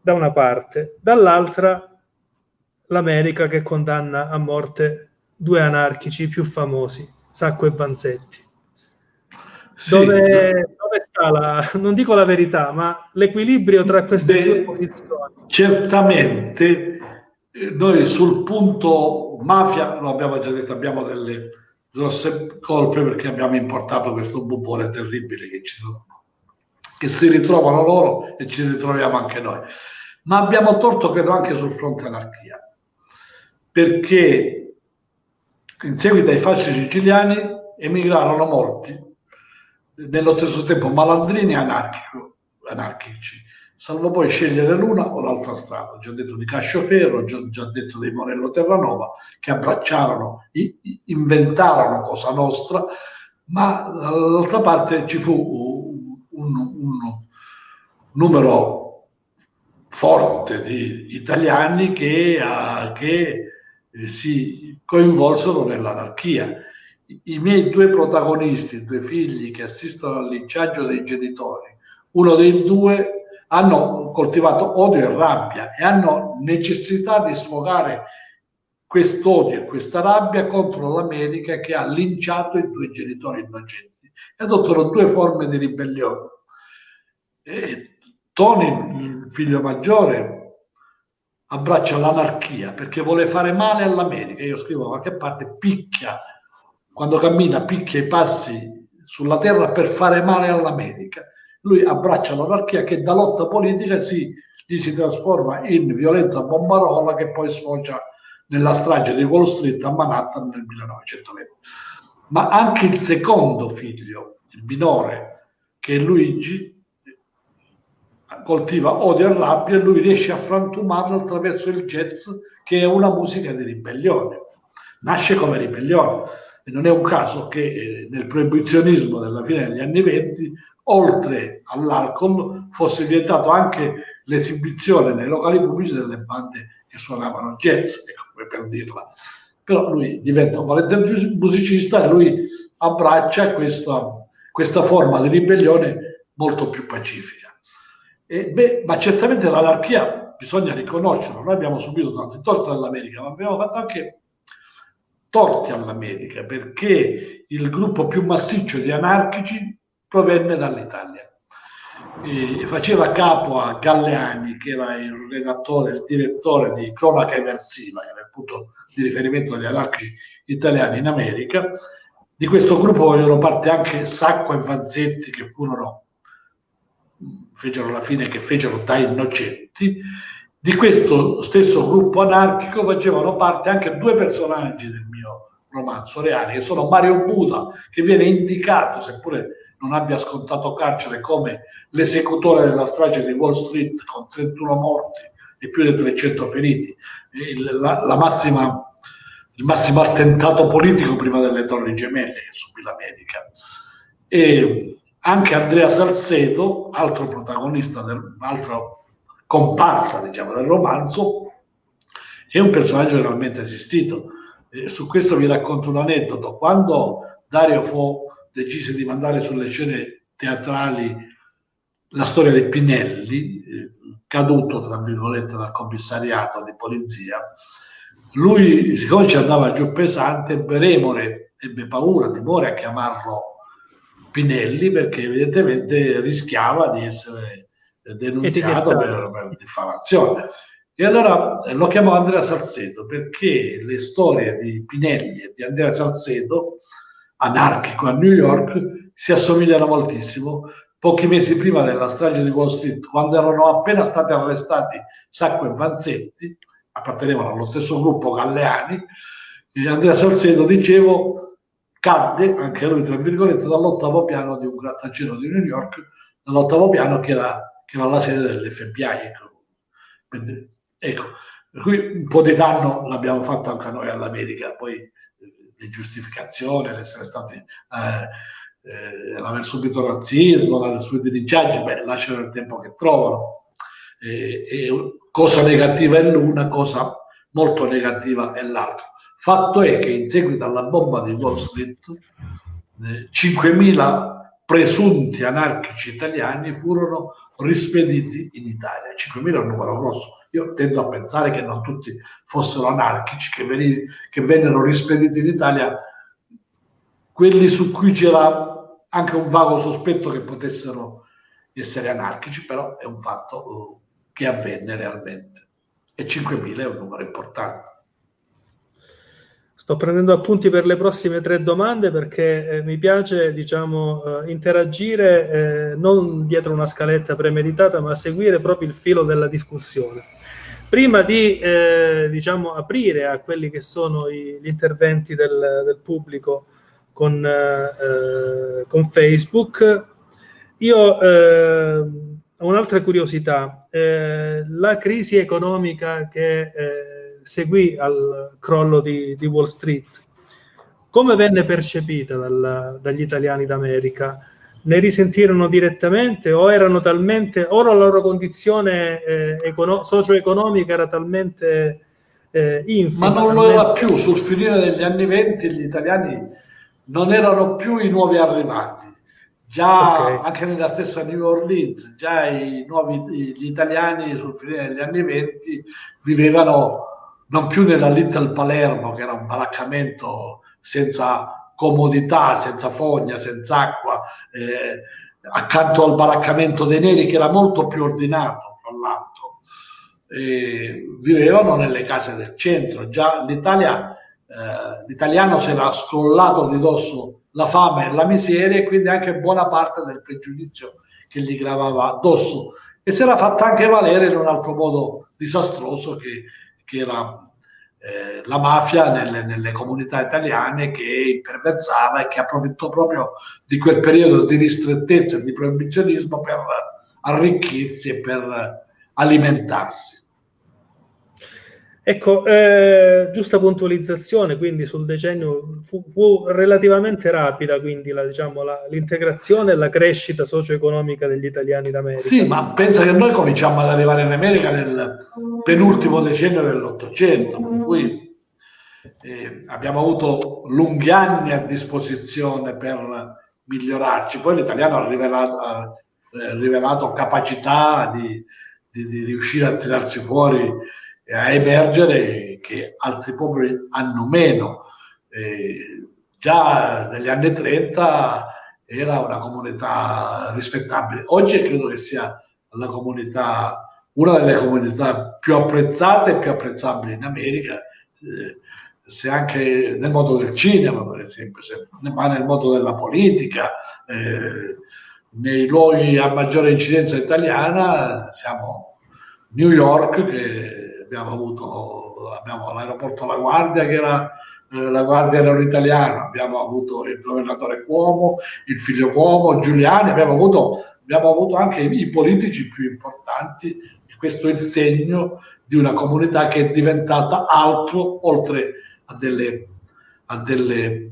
da una parte, dall'altra l'America che condanna a morte due anarchici più famosi, Sacco e Vanzetti. Sì, dove, dove, sta la, non dico la verità, ma l'equilibrio tra queste beh, due posizioni? Certamente eh, noi sul punto mafia, lo abbiamo già detto, abbiamo delle grosse colpe perché abbiamo importato questo bubone terribile che ci sono, che si ritrovano loro e ci ritroviamo anche noi. Ma abbiamo torto, credo, anche sul fronte anarchia, perché in seguito ai fasci siciliani emigrarono molti nello stesso tempo malandrini e anarchici, salvo poi scegliere l'una o l'altra strada. Già detto di Cascioferro, già, già detto di Morello Terranova, che abbracciarono, inventarono Cosa Nostra, ma dall'altra parte ci fu un, un, numero forte di italiani che, uh, che si coinvolsero nell'anarchia i miei due protagonisti, due figli che assistono al linciaggio dei genitori, uno dei due hanno coltivato odio e rabbia e hanno necessità di sfogare quest'odio e questa rabbia contro l'America che ha linciato i due genitori innocenti e adottano due forme di ribellione. E Tony, il figlio maggiore, abbraccia l'anarchia perché vuole fare male all'America. Io scrivo da qualche parte, picchia quando cammina picchia i passi sulla terra per fare male all'America. Lui abbraccia l'anarchia che da lotta politica si, si trasforma in violenza bombarola che poi sfocia nella strage di Wall Street a Manhattan nel 1920. Ma anche il secondo figlio, il minore, che è Luigi, coltiva odio e rabbia e lui riesce a frantumarlo attraverso il jazz che è una musica di ribellione. Nasce come ribellione e non è un caso che eh, nel proibizionismo della fine degli anni venti, oltre all'alcol, fosse vietato anche l'esibizione nei locali pubblici delle bande che suonavano jazz, ecco, come per dirla. Però lui diventa un valente musicista e lui abbraccia questa, questa forma di ribellione molto più pacifica. E, beh, ma certamente l'anarchia bisogna riconoscerlo. Noi abbiamo subito tanti torti dall'America, ma abbiamo fatto anche torti all'America perché il gruppo più massiccio di anarchici provenne dall'Italia. eh, faceva capo a Galleani, che era il redattore, il direttore di Cronaca Eversiva, che era il punto di riferimento degli anarchici italiani in America. Di questo gruppo vogliono parte anche Sacco e Vanzetti, che furono, fecero la fine che fecero da innocenti. Di questo stesso gruppo anarchico facevano parte anche due personaggi del mio romanzo reali, che sono Mario Buda, che viene indicato, seppure non abbia scontato carcere come l'esecutore della strage di Wall Street con 31 morti e più di 300 feriti, il, la, la massima, il massimo attentato politico prima delle torri gemelle che subì l'America. E anche Andrea Salcedo, altro protagonista, del, altro comparsa diciamo, del romanzo, è un personaggio realmente esistito. E su questo vi racconto un aneddoto. Quando Dario Fo decise di mandare sulle scene teatrali la storia dei Pinelli, eh, caduto tra virgolette dal commissariato di polizia, lui, siccome ci andava giù pesante, ebbe remore, ebbe paura, timore a chiamarlo Pinelli perché evidentemente rischiava di essere denunziato per, per diffamazione. E allora lo chiamò Andrea Salcedo perché le storie di Pinelli e di Andrea Salcedo anarchico a New York si assomigliano moltissimo. Pochi mesi prima della strage di Wall Street, quando erano appena stati arrestati Sacco e Vanzetti, appartenevano allo stesso gruppo Galleani, Andrea Salcedo, dicevo, cadde, anche lui tra virgolette, dall'ottavo piano di un grattacielo di New York, dall'ottavo piano che era, che era la sede dell'FBI. Ecco. ecco, per cui un po' di danno l'abbiamo fatto anche noi all'America, poi le giustificazioni, l'essere stati eh, eh, l'aver subito razzismo, l'aver subito dirigiaggi, beh, lasciano il tempo che trovano. E, e cosa negativa è l'una, cosa molto negativa è l'altra. Fatto è che in seguito alla bomba di Wall Street, eh, 5.000 presunti anarchici italiani furono rispediti in Italia. 5.000 è un numero grosso, io tendo a pensare che non tutti fossero anarchici, che, veni, che vennero rispediti in Italia quelli su cui c'era anche un vago sospetto che potessero essere anarchici, però è un fatto uh, che avvenne realmente. E 5.000 è un numero importante. Sto prendendo appunti per le prossime tre domande perché eh, mi piace diciamo, eh, interagire eh, non dietro una scaletta premeditata, ma seguire proprio il filo della discussione. Prima di eh, diciamo, aprire a quelli che sono i, gli interventi del, del pubblico con, eh, con, Facebook, io eh, ho un'altra curiosità. Eh, la crisi economica che eh, seguì al crollo di, di, Wall Street, come venne percepita dal, dagli italiani d'America? ne risentirono direttamente o erano talmente, o la loro condizione eh, econo- socio-economica era talmente eh, infima. Ma non lo era più, sul finire degli anni venti gli italiani non erano più i nuovi arrivati. Già okay. anche nella stessa New Orleans, già i nuovi, gli italiani sul finire degli anni venti vivevano non più nella Little Palermo, che era un baraccamento senza comodità, senza fogna, senza acqua, eh, accanto al baraccamento dei neri che era molto più ordinato, fra l'altro. Eh, vivevano nelle case del centro. Già l'Italia, eh, l'italiano si era scrollato di dosso la fame e la miseria e quindi anche buona parte del pregiudizio che gli gravava addosso e si era fatta anche valere in un altro modo disastroso che, che era eh, la mafia nelle, nelle, comunità italiane che imperversava e che approfittò proprio di quel periodo di ristrettezza e di proibizionismo per arricchirsi e per alimentarsi. Ecco, eh, giusta puntualizzazione, quindi sul decennio fu, fu relativamente rapida quindi la, diciamo, la, l'integrazione e la crescita socio-economica degli italiani d'America. Sì, ma pensa che noi cominciamo ad arrivare in America nel penultimo decennio dell'Ottocento, per cui eh, abbiamo avuto lunghi anni a disposizione per migliorarci. Poi l'italiano ha rivelato, ha eh, rivelato capacità di, di, di riuscire a tirarsi fuori a emergere che altri popoli hanno meno. Eh, già negli anni 30 era una comunità rispettabile. Oggi credo che sia comunità, una delle comunità più apprezzate e più apprezzabili in America, eh, se anche nel mondo del cinema, per esempio, se, ma nel mondo della politica, eh, nei luoghi a maggiore incidenza italiana, siamo New York, che abbiamo avuto abbiamo l'aeroporto La Guardia, che era eh, la Guardia era italiana, abbiamo avuto il governatore Cuomo, il figlio Cuomo, Giuliani, abbiamo avuto, abbiamo avuto anche i, i politici più importanti. Questo è il segno di una comunità che è diventata altro, oltre a, delle, a, delle,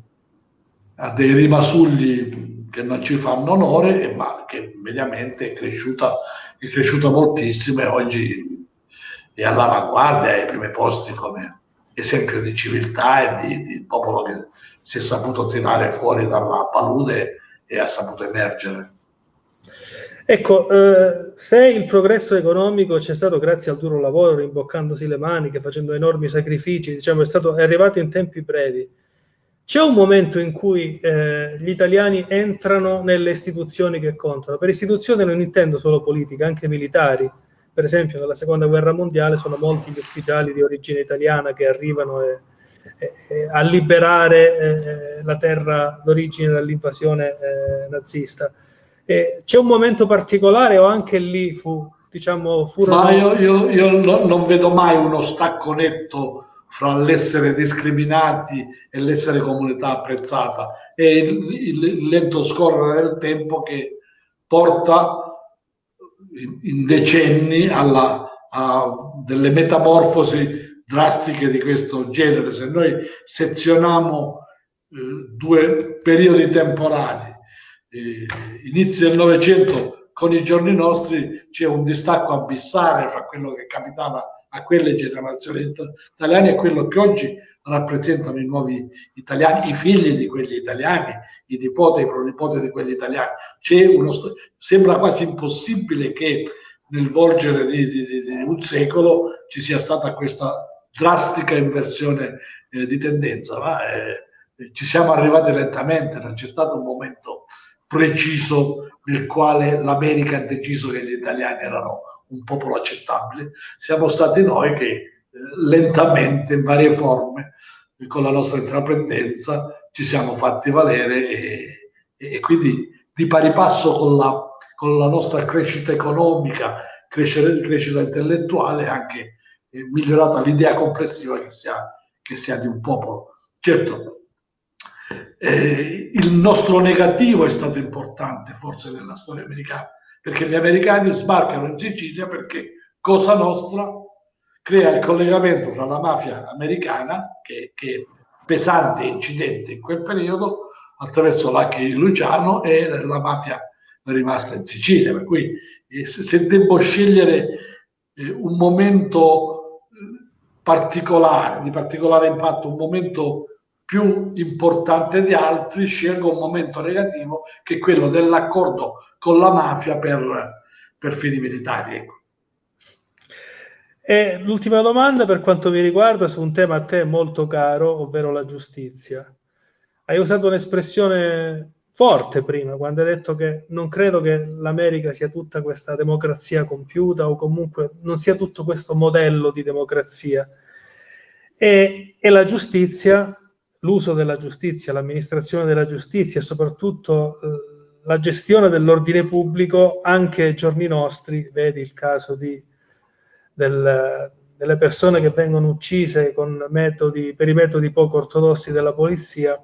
a dei rimasugli che non ci fanno onore, ma che mediamente è cresciuta, è cresciuta moltissimo e oggi è all'avanguardia, ai primi posti come esempio di civiltà e di, di popolo che si è saputo tirare fuori dalla palude e ha saputo emergere. Ecco, eh, se il progresso economico c'è stato grazie al duro lavoro, rimboccandosi le maniche, facendo enormi sacrifici, diciamo, è, stato, è arrivato in tempi brevi, c'è un momento in cui eh, gli italiani entrano nelle istituzioni che contano. Per istituzioni non intendo solo politica, anche militari. Per esempio, nella seconda guerra mondiale sono molti gli ufficiali di origine italiana che arrivano e, e, e a liberare eh, la terra d'origine dall'invasione eh, nazista eh, c'è un momento particolare o anche lì fu, diciamo, furono... Ma io, io, io no, non vedo mai uno stacco netto fra l'essere discriminati e l'essere comunità apprezzata. È il, il, il lento scorrere del tempo che porta in, decenni alla, a delle metamorfosi drastiche di questo genere. Se noi sezioniamo eh, due periodi temporali, eh, inizi del Novecento con i giorni nostri c'è un distacco abissale fra quello che capitava a quelle generazioni italiane e quello che oggi rappresentano i nuovi italiani, i figli di quegli italiani, i nipoti, i pronipoti di quegli italiani. Uno, sembra quasi impossibile che nel volgere di, di, di, di un secolo ci sia stata questa drastica inversione eh, di tendenza, ma eh, ci siamo arrivati lentamente, non c'è stato un momento preciso nel quale l'America ha deciso che gli italiani erano un popolo accettabile, siamo stati noi che lentamente, in varie forme, con la nostra intraprendenza, ci siamo fatti valere e, e quindi di pari passo con la, con la nostra crescita economica, crescita, crescita intellettuale, anche eh, migliorata l'idea complessiva che si, ha, che si ha di un popolo. Certo, eh, il nostro negativo è stato importante forse nella storia americana, perché gli americani sbarcano in Sicilia perché Cosa Nostra crea il collegamento tra la mafia americana, che, che pesante incidente in quel periodo, attraverso l'H Luciano e la mafia rimasta in Sicilia. Per cui eh, se devo scegliere eh, un momento eh, particolare, di particolare impatto, un momento più importante di altri, scelgo un momento negativo che è quello dell'accordo con la mafia per, per fini militari. E l'ultima domanda per quanto mi riguarda su un tema a te molto caro, ovvero la giustizia. Hai usato un'espressione forte prima, quando hai detto che non credo che l'America sia tutta questa democrazia compiuta o comunque non sia tutto questo modello di democrazia. E, e la giustizia l'uso della giustizia, l'amministrazione della giustizia e soprattutto eh, la gestione dell'ordine pubblico anche ai giorni nostri, vedi il caso di, del, delle persone che vengono uccise metodi, per i metodi poco ortodossi della polizia,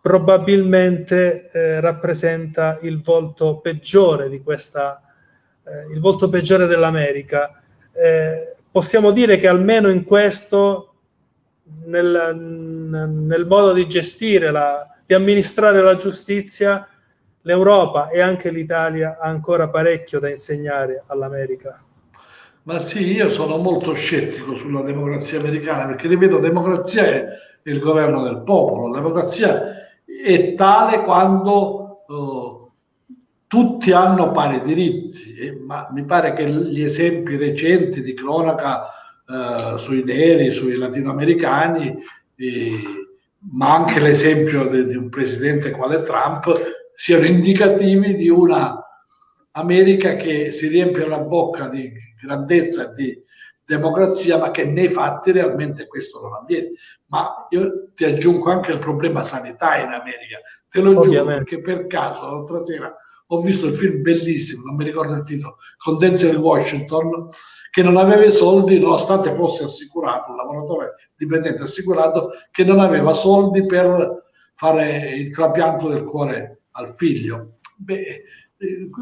probabilmente eh, rappresenta il volto peggiore di questa, eh, il volto peggiore dell'America. Eh, possiamo dire che almeno in questo nel, nel modo di gestire, la, di amministrare la giustizia, l'Europa e anche l'Italia ha ancora parecchio da insegnare all'America. Ma sì, io sono molto scettico sulla democrazia americana perché, ripeto, democrazia è il governo del popolo, la democrazia è tale quando uh, tutti hanno pari diritti, eh, ma mi pare che gli esempi recenti di cronaca eh, sui neri, sui latinoamericani, eh, ma anche l'esempio di, di un presidente quale Trump siano indicativi di una America che si riempie la bocca di grandezza e di democrazia, ma che nei fatti realmente questo non avviene. Ma io ti aggiungo anche il problema sanitario in America. Te lo giuro perché per caso l'altra sera ho visto il film bellissimo, non mi ricordo il titolo, con Denzel Washington, che non aveva i soldi nonostante fosse assicurato, un lavoratore dipendente assicurato, che non aveva soldi per fare il trapianto del cuore al figlio. Beh, eh,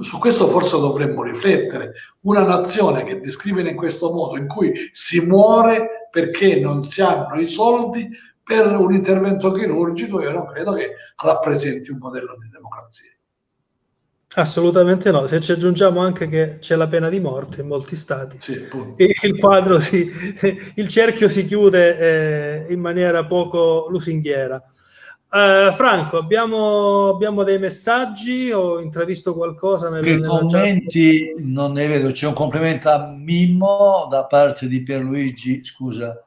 su questo forse dovremmo riflettere. Una nazione che discrimina in questo modo, in cui si muore perché non si hanno i soldi per un intervento chirurgico, io non credo che rappresenti un modello di democrazia. Assolutamente no, se ci aggiungiamo anche che c'è la pena di morte in molti stati, sì, il quadro si, [laughs] il cerchio si chiude eh, in maniera poco lusinghiera. Uh, Franco, abbiamo, abbiamo, dei messaggi? Ho intravisto qualcosa? Nel, che commenti chat? non ne vedo. C'è un complimento a Mimmo da parte di Pierluigi, scusa,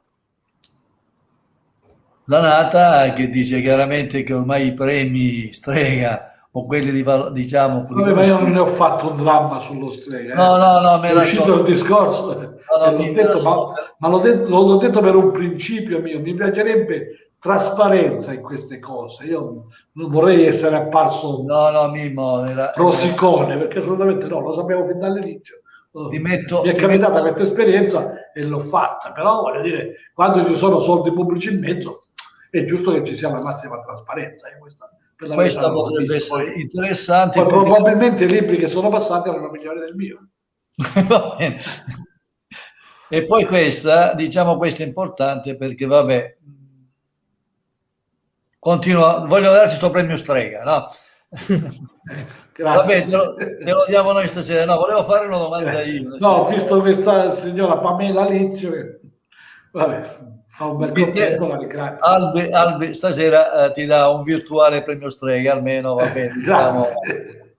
Zanata, che dice chiaramente che ormai i premi strega o quelli di diciamo Vabbè, ma io non ne ho fatto un dramma sullo strega no eh. no no mi è uscito so... il discorso no, no, l'ho detto, ma, ma l'ho, detto, l'ho detto per un principio mio mi piacerebbe trasparenza in queste cose. Io non vorrei essere apparso no, no, Mimo, era, rosicone, perché assolutamente no, lo sapevo fin dall'inizio. Metto, Mi è capitata metto... questa esperienza e l'ho fatta, però voglio dire, quando ci sono soldi pubblici in mezzo, è giusto che ci sia la massima trasparenza. Eh, questa questa potrebbe essere poi, interessante. Poi perché... Probabilmente i libri che sono passati erano migliori del mio. [laughs] e poi questa, diciamo, questa è importante perché, vabbè, Continua, voglio darci questo premio strega, no? [laughs] Vabbè, te lo, te lo, diamo noi stasera. No, volevo fare una domanda io. No, ho visto questa signora Pamela Lizio che... Vabbè, fa un bel contesto, grazie. Albi, Albi stasera eh, ti dà un virtuale premio strega, almeno va bene. [laughs] Diciamo.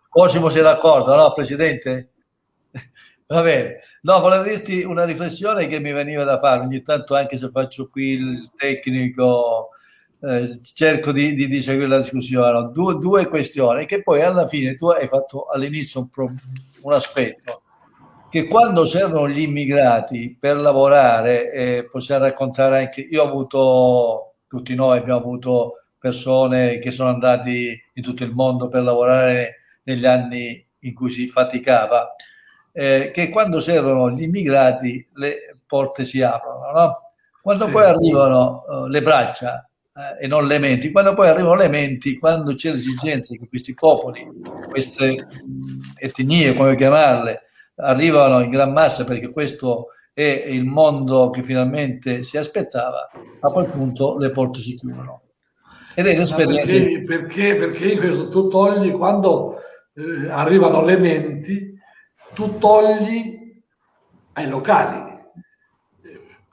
Cosimo sei d'accordo, no, Presidente? [laughs] Va bene. No, volevo dirti una riflessione che mi veniva da fare. Ogni tanto, anche se faccio qui il tecnico eh, cerco di, di, di, seguire la discussione. Due, due, questioni che poi alla fine tu hai fatto all'inizio un, un aspetto che quando servono gli immigrati per lavorare, eh, possiamo raccontare anche, io ho avuto, tutti noi abbiamo avuto persone che sono andati in tutto il mondo per lavorare negli anni in cui si faticava, eh, che quando servono gli immigrati le porte si aprono, no? Quando sì. poi arrivano uh, le braccia eh, e non le menti. Quando poi arrivano le menti, quando c'è l'esigenza che questi popoli, queste etnie, come chiamarle, arrivano in gran massa perché questo è il mondo che finalmente si aspettava, a quel punto le porte si chiudono. Ed è l'esperienza. Perché, perché, perché questo tu togli quando eh, arrivano le menti, tu togli ai locali.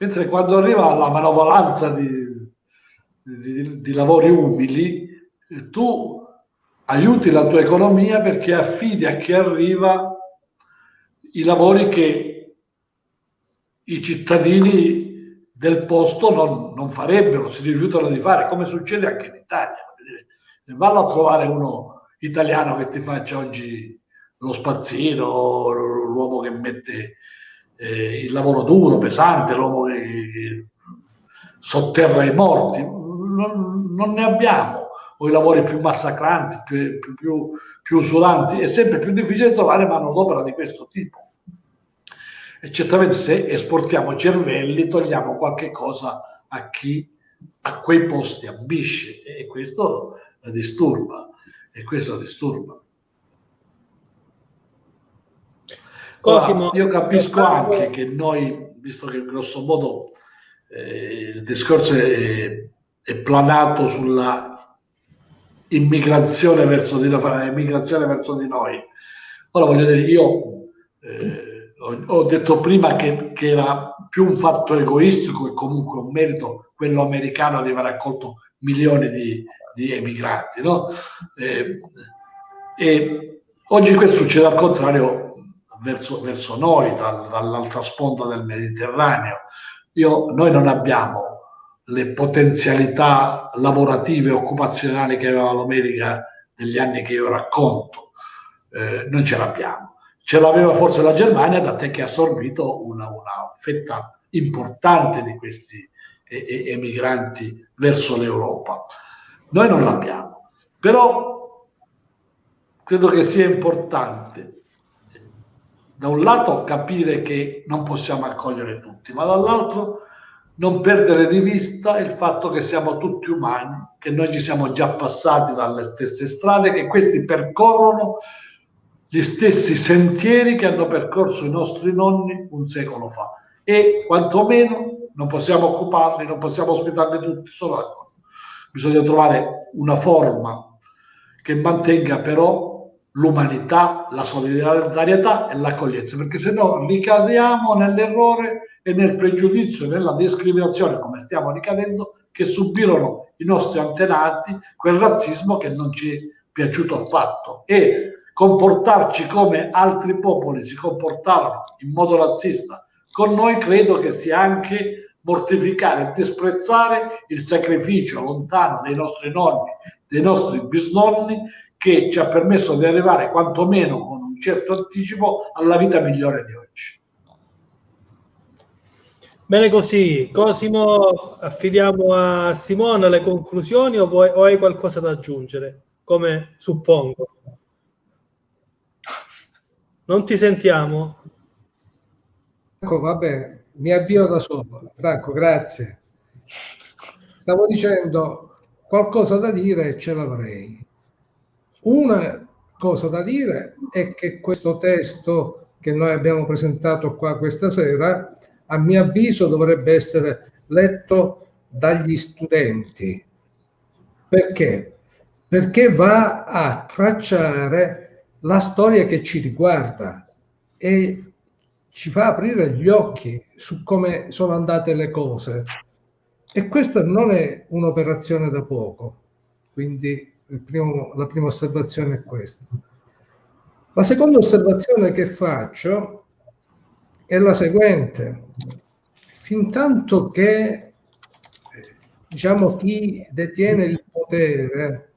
Mentre quando arriva la manovalanza di, di, di lavori umili, tu aiuti la tua economia perché affidi a chi arriva i lavori che i cittadini del posto non, non, farebbero, si rifiutano di fare, come succede anche in Italia. Vanno a trovare uno italiano che ti faccia oggi lo spazzino, l'uomo che mette eh, il lavoro duro, pesante, l'uomo che, che sotterra i morti non, non ne abbiamo o i lavori più massacranti, più, più, più, più usuranti, è sempre più difficile trovare manodopera di questo tipo. E certamente se esportiamo cervelli togliamo qualche cosa a chi a quei posti ambisce e questo disturba. E questo disturba. Ora, io capisco anche che noi, visto che grosso modo eh, il discorso è è planato sulla immigrazione verso di verso di noi. Ora voglio dire, io eh, ho, ho, detto prima che, che, era più un fatto egoistico e comunque un merito quello americano di aver accolto milioni di, di emigranti, no? Eh, e oggi questo succede al contrario verso, verso noi, dal, dall'altra sponda del Mediterraneo. Io, noi non abbiamo le potenzialità lavorative e occupazionali che aveva l'America degli anni che io racconto, eh, non ce l'abbiamo. Ce l'aveva forse la Germania, da te che ha assorbito una, una fetta importante di questi emigranti verso l'Europa. Noi non l'abbiamo, però credo che sia importante da un lato capire che non possiamo accogliere tutti, ma dall'altro non perdere di vista il fatto che siamo tutti umani, che noi ci siamo già passati dalle stesse strade, che questi percorrono gli stessi sentieri che hanno percorso i nostri nonni un secolo fa e quantomeno non possiamo occuparli, non possiamo ospitarli tutti solo a loro. Bisogna trovare una forma che mantenga però l'umanità, la solidarietà e l'accoglienza, perché se no ricadiamo nell'errore e nel pregiudizio e nella discriminazione, come stiamo ricadendo, che subirono i nostri antenati quel razzismo che non ci è piaciuto affatto. E comportarci come altri popoli si comportarono in modo razzista con noi credo che sia anche mortificare e disprezzare il sacrificio lontano dei nostri nonni, dei nostri bisnonni che ci ha permesso di arrivare quantomeno con un certo anticipo alla vita migliore di oggi. Bene così, Cosimo, affidiamo a Simona le conclusioni o, vuoi, o hai qualcosa da aggiungere, come suppongo? Non ti sentiamo? Ecco, vabbè, mi avvio da solo. Franco, grazie. Stavo dicendo qualcosa da dire ce l'avrei. Una cosa da dire è che questo testo che noi abbiamo presentato qua questa sera, a mio avviso, dovrebbe essere letto dagli studenti. Perché? Perché va a tracciare la storia che ci riguarda e ci fa aprire gli occhi su come sono andate le cose. E questa non è un'operazione da poco. Quindi primo, la prima osservazione è questa. La seconda osservazione che faccio è la seguente. Fin tanto che diciamo, chi detiene il potere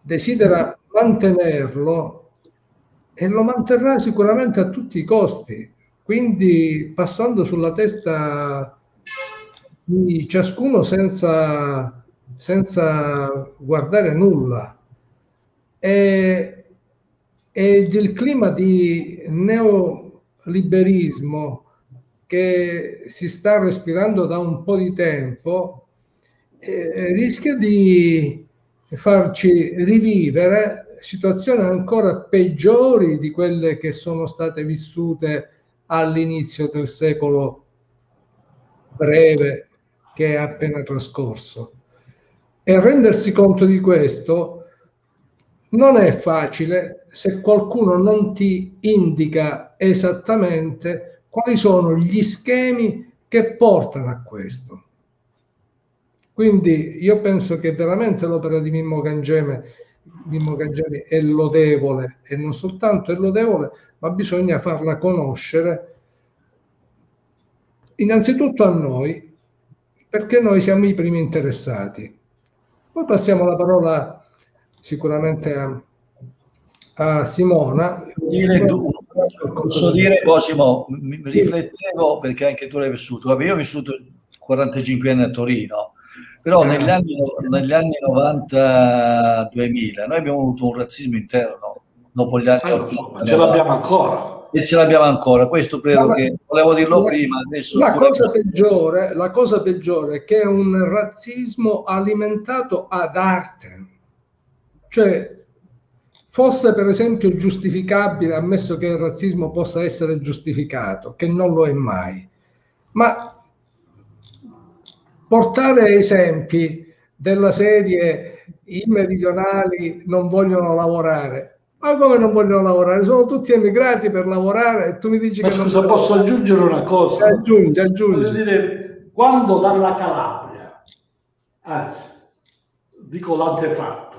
desidera mantenerlo e lo manterrà sicuramente a tutti i costi. Quindi passando sulla testa di ciascuno senza senza guardare nulla. E, ed il clima di neoliberismo che si sta respirando da un po' di tempo eh, rischia di farci rivivere situazioni ancora peggiori di quelle che sono state vissute all'inizio del secolo breve che è appena trascorso. E rendersi conto di questo non è facile se qualcuno non ti indica esattamente quali sono gli schemi che portano a questo. Quindi io penso che veramente l'opera di Mimmo Cangeme, Mimmo Cangemi è lodevole e non soltanto è lodevole, ma bisogna farla conoscere innanzitutto a noi, perché noi siamo i primi interessati. Poi passiamo la parola sicuramente a, a Simona. Dire, posso dire, Cosimo, mi riflettevo perché anche tu l'hai vissuto. Vabbè, io ho vissuto 45 anni a Torino, però ah. negli anni, negli anni 90-2000 noi abbiamo avuto un razzismo interno dopo gli anni allora, 80. Ce l'abbiamo ancora e ce l'abbiamo ancora. Questo credo ma, che volevo dirlo la, prima. Adesso la, cosa peggiore, la cosa peggiore è che è un razzismo alimentato ad arte. Cioè, fosse per esempio giustificabile, ammesso che il razzismo possa essere giustificato, che non lo è mai, ma portare esempi della serie i meridionali non vogliono lavorare ma come non vogliono lavorare? Sono tutti emigrati per lavorare e tu mi dici Ma che scusa, non posso aggiungere una cosa? Aggiungi, aggiungi. Dire, quando dalla Calabria, anzi, dico l'antefatto,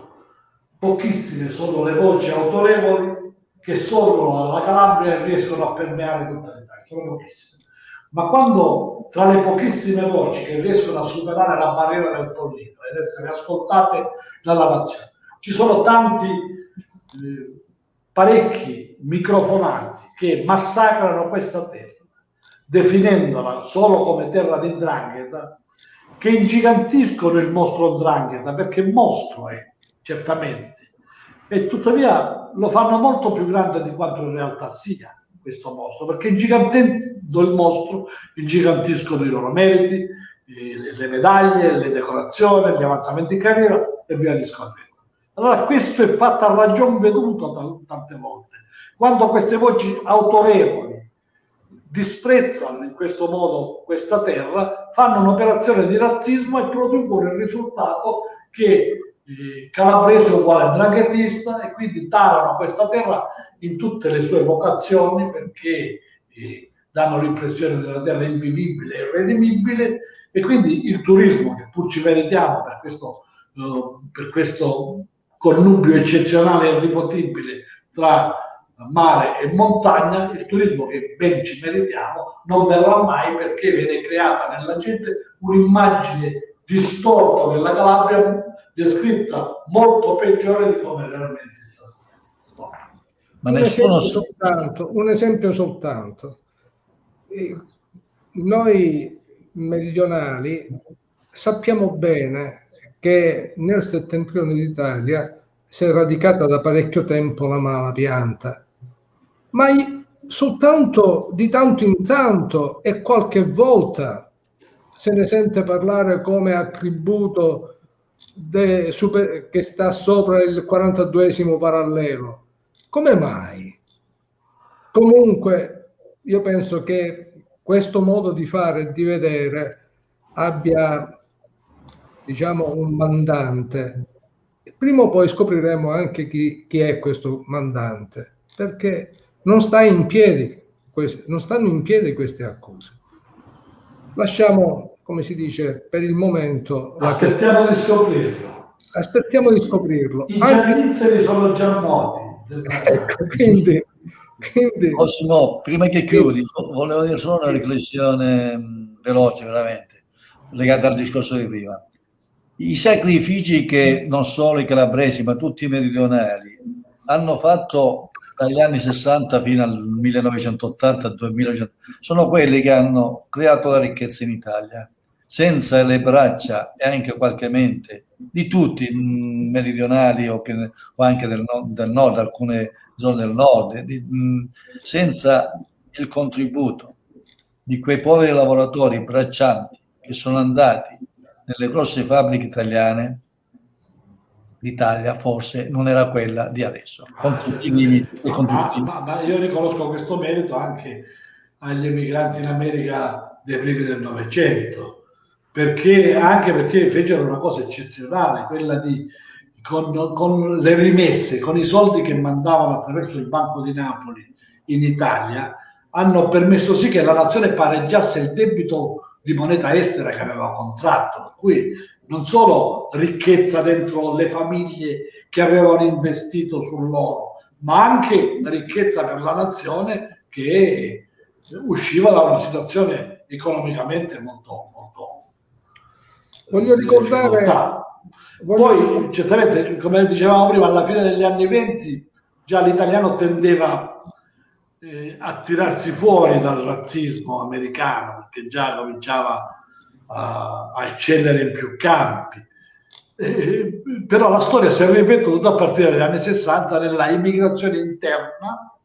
pochissime sono le voci autorevoli che sorgono dalla Calabria e riescono a permeare tutta l'Italia, sono pochissime. Ma quando tra le pochissime voci che riescono a superare la barriera del pollino ed essere ascoltate dalla nazione, ci sono tanti, parecchi microfonanti che massacrano questa terra, definendola solo come terra di drangheta, che ingigantiscono il mostro drangheta, perché mostro è, certamente, e tuttavia lo fanno molto più grande di quanto in realtà sia questo mostro, perché ingigantendo il mostro ingigantiscono i loro meriti, le medaglie, le decorazioni, gli avanzamenti in carriera e via discorrendo. Allora questo è fatto a ragion veduta tante volte. Quando queste voci autorevoli disprezzano in questo modo questa terra, fanno un'operazione di razzismo e producono il risultato che calabrese è uguale a draghetista e quindi tarano questa terra in tutte le sue vocazioni perché eh, danno l'impressione della terra invivibile e irredimibile e quindi il turismo che pur ci meritiamo per questo, eh, per questo connubio eccezionale e irripotibile tra mare e montagna, il turismo che ben ci meritiamo non verrà mai perché viene creata nella gente un'immagine distorta della Calabria descritta molto peggiore di come realmente sta no. Ma un nessuno esempio soltanto, un esempio soltanto. Noi meridionali sappiamo bene che nel settentrione d'Italia si è radicata da parecchio tempo la mala pianta, ma soltanto di tanto in tanto e qualche volta se ne sente parlare come attributo de, super, che sta sopra il 42esimo parallelo. Come mai? Comunque, io penso che questo modo di fare e di vedere abbia, diciamo, un mandante. Prima o poi scopriremo anche chi, chi è questo mandante, perché non, sta in piedi, queste, non stanno in piedi queste accuse. Lasciamo, come si dice, per il momento... Aspettiamo di scoprirlo. Aspettiamo di scoprirlo. I Anche... sono già noti. [laughs] ecco, quindi quindi... Cosimo, prima che chiudi, volevo dire solo una riflessione veloce, veramente, legata al discorso di prima. I sacrifici che non solo i calabresi, ma tutti i meridionali hanno fatto dagli anni 60 fino al 1980-2000 sono quelli che hanno creato la ricchezza in Italia. Senza le braccia e anche qualche mente di tutti, mm, meridionali o, che, o anche del, del nord, alcune zone del nord, di, senza il contributo di quei poveri lavoratori braccianti che sono andati nelle grosse fabbriche italiane, l'Italia forse non era quella di adesso, con tutti i limiti e con tutti ma, ma, io riconosco questo merito anche agli emigranti in America dei primi del Novecento, perché, anche perché fecero una cosa eccezionale, quella di con, con, le rimesse, con i soldi che mandavano attraverso il Banco di Napoli in Italia, hanno permesso sì che la nazione pareggiasse il debito di moneta estera che aveva contratto. Per cui non solo ricchezza dentro le famiglie che avevano investito sull'oro, ma anche ricchezza per la nazione che usciva da una situazione economicamente molto, molto voglio ricordare difficoltà. Poi, certamente, come dicevamo prima, alla fine degli anni 20 già l'italiano tendeva eh, a tirarsi fuori dal razzismo americano, perché già cominciava a, a eccellere in più campi. Eh, però la storia si è ripetuta a partire dagli anni 60 nella immigrazione interna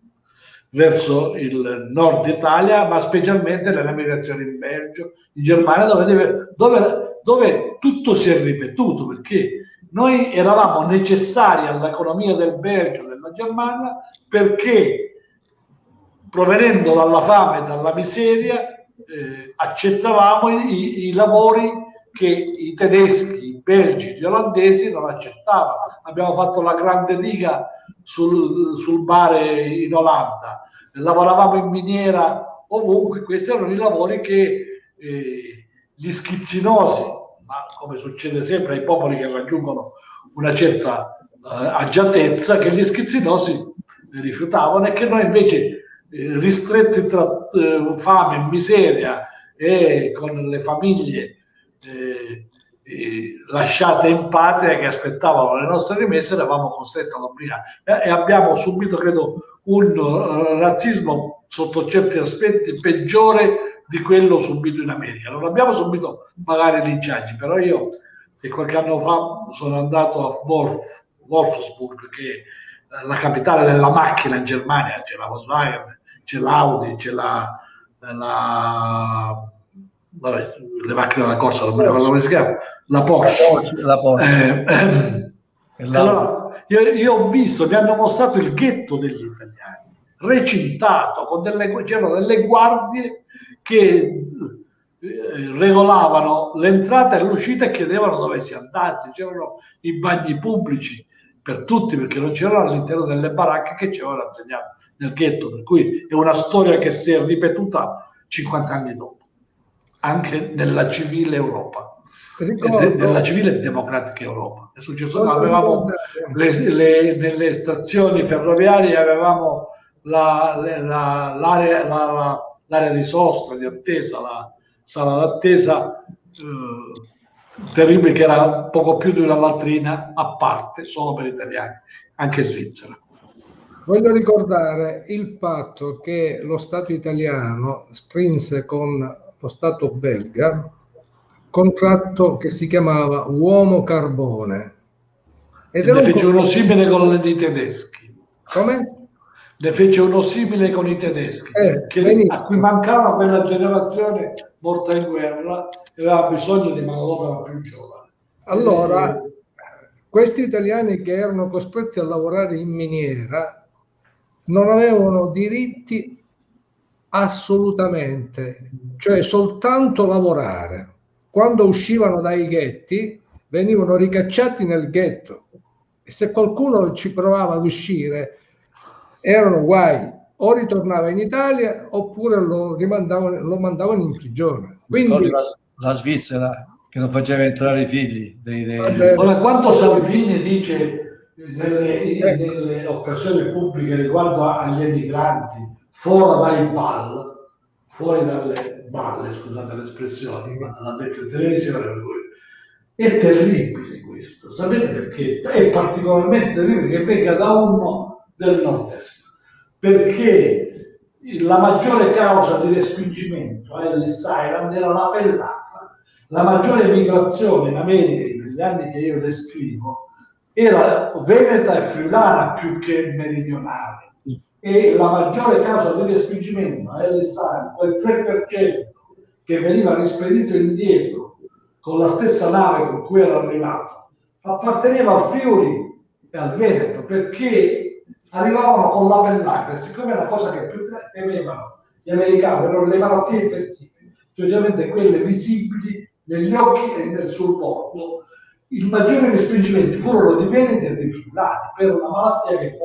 verso il nord Italia, ma specialmente nella migrazione in Belgio, in Germania, dove, deve, dove dove tutto si è ripetuto perché noi eravamo necessari all'economia del Belgio e della Germania perché provenendo dalla fame e dalla miseria eh, accettavamo i, i, lavori che i tedeschi, i belgi, gli olandesi non accettavano. Abbiamo fatto la grande diga sul, sul mare in Olanda, lavoravamo in miniera ovunque, questi erano i lavori che eh, gli schizzinosi, ma come succede sempre ai popoli che raggiungono una certa uh, agiatezza, che gli schizzinosi rifiutavano e che noi invece eh, ristretti tra eh, fame, miseria e con le famiglie eh, lasciate in patria che aspettavano le nostre rimesse, eravamo costretti ad obbligare e, abbiamo subito, credo, un razzismo sotto certi aspetti peggiore di quello subito in America. Non abbiamo subito magari linciaggi, però io che qualche anno fa sono andato a Wolf, Wolfsburg, che è la capitale della macchina in Germania, c'è la Volkswagen, c'è l'Audi, c'è la, la vabbè, le macchine della corsa, come si chiama, la Porsche. La Porsche. Eh, eh, allora, io, io, ho visto, mi hanno mostrato il ghetto degli italiani, recintato, con delle, c'erano delle guardie che eh, regolavano l'entrata e l'uscita e chiedevano dove si andasse, c'erano i bagni pubblici per tutti perché non c'erano all'interno delle baracche che ci avevano insegnato nel ghetto, per cui è una storia che si è ripetuta 50 anni dopo, anche nella civile Europa. Ricordo, della civile democratica Europa. È successo, avevamo le, le, nelle stazioni ferroviarie avevamo la, la, l'area, la, l'area, di sosta, di attesa, la sala d'attesa eh, terribile che era poco più di una latrina a parte solo per italiani, anche Svizzera. Voglio ricordare il patto che lo Stato italiano strinse con lo Stato belga contratto che si chiamava Uomo Carbone. Ed ne fece un... uno simile con i tedeschi. Come? Ne fece uno simile con i tedeschi, eh, che, a cui mancava quella generazione morta in guerra e aveva bisogno di manodopera più giovane. Allora, e... questi italiani che erano costretti a lavorare in miniera non avevano diritti assolutamente, cioè soltanto lavorare quando uscivano dai ghetti venivano ricacciati nel ghetto e se qualcuno ci provava ad uscire erano guai o ritornava in Italia oppure lo, rimandavano, lo mandavano in prigione. Quindi, la, la, Svizzera che non faceva entrare i figli. Dei, dei... Ora, quando Salvini dice nelle, nelle occasioni pubbliche riguardo agli emigranti fuori dai ball, fuori dalle balle, scusate l'espressione, ma l'ha detto in televisione lui. È terribile questo, sapete perché? È particolarmente terribile che venga da uno del nord-est, perché la maggiore causa di respingimento a Ellis Island era la pellata. La maggiore migrazione in America negli anni che io descrivo era veneta e friulana più che meridionale. E la maggiore causa di respingimento a Ellis Island, quel 3% che veniva rispedito indietro con la stessa nave con cui era arrivato, apparteneva al Friuli e al Veneto perché arrivavano con la pellacca e siccome la cosa che più temevano gli americani erano le malattie infettive, specialmente quelle visibili negli occhi e nel sul bordo, i maggiori respingimenti furono di Veneti e di Friulani per una malattia che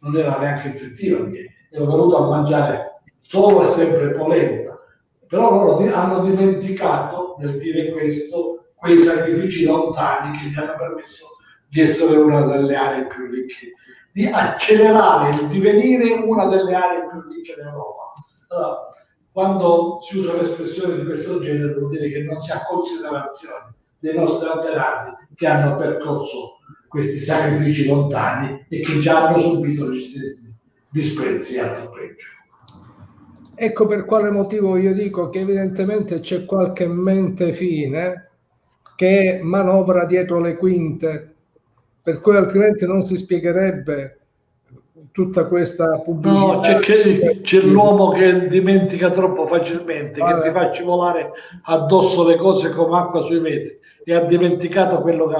non era neanche infettiva, perché era venuto a mangiare solo e sempre polenta. Però loro hanno dimenticato nel dire questo quei sacrifici lontani che gli hanno permesso di essere una delle aree più ricche, di accelerare il divenire una delle aree più ricche d'Europa. Allora, quando si usa un'espressione di questo genere vuol dire che non si ha considerazione dei nostri antenati che hanno percorso questi sacrifici lontani e che già hanno subito gli stessi disprezzi e altro peggio. Ecco per quale motivo io dico che evidentemente c'è qualche mente fine che manovra dietro le quinte, per cui altrimenti non si spiegherebbe tutta questa pubblicità. No, c'è, che, c'è l'uomo che dimentica troppo facilmente, ah, che si fa scivolare addosso le cose come acqua sui vetri e ha dimenticato quello che,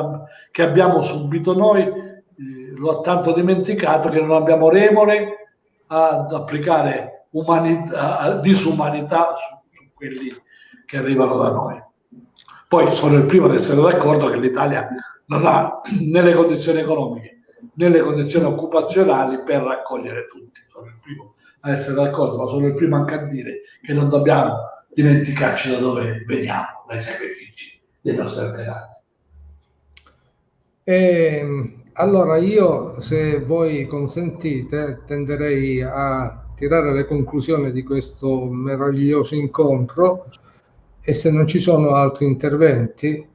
che abbiamo subito noi, eh, lo ha tanto dimenticato che non abbiamo remore ad applicare umanità, disumanità su, su quelli che arrivano da noi. Poi sono il primo ad essere d'accordo che l'Italia non ha [clears throat] né le condizioni economiche né le condizioni occupazionali per raccogliere tutti. Sono il primo a essere d'accordo, ma sono il primo anche a dire che non dobbiamo dimenticarci da dove veniamo, dai sacrifici dei nostri antenati. E, allora io, se voi consentite, tenderei a tirare le conclusioni di questo meraviglioso incontro e se non ci sono altri interventi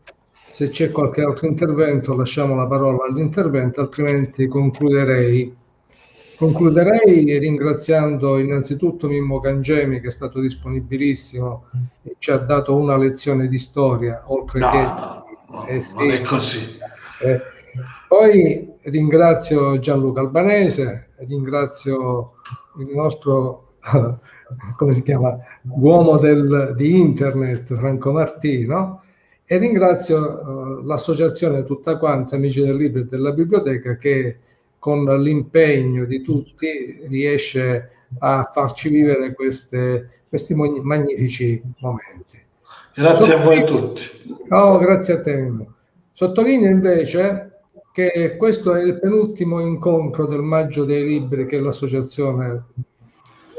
Se c'è qualche altro intervento, lasciamo la parola all'intervento, altrimenti concluderei. Concluderei ringraziando innanzitutto Mimmo Cangemi che è stato disponibilissimo e ci ha dato una lezione di storia, oltre no, che... Eh, sì, non è così. Eh, poi ringrazio Gianluca Albanese, ringrazio il nostro, [laughs] come si chiama, uomo del, di internet, Franco Martino, e ringrazio uh, l'associazione tutta quanta, Amici del Libro e della Biblioteca, che con l'impegno di tutti riesce a farci vivere queste, questi magnifici momenti. Grazie Sottolineo, a voi tutti. Oh, grazie a te. Sottolineo invece che questo è il penultimo incontro del Maggio dei Libri che l'associazione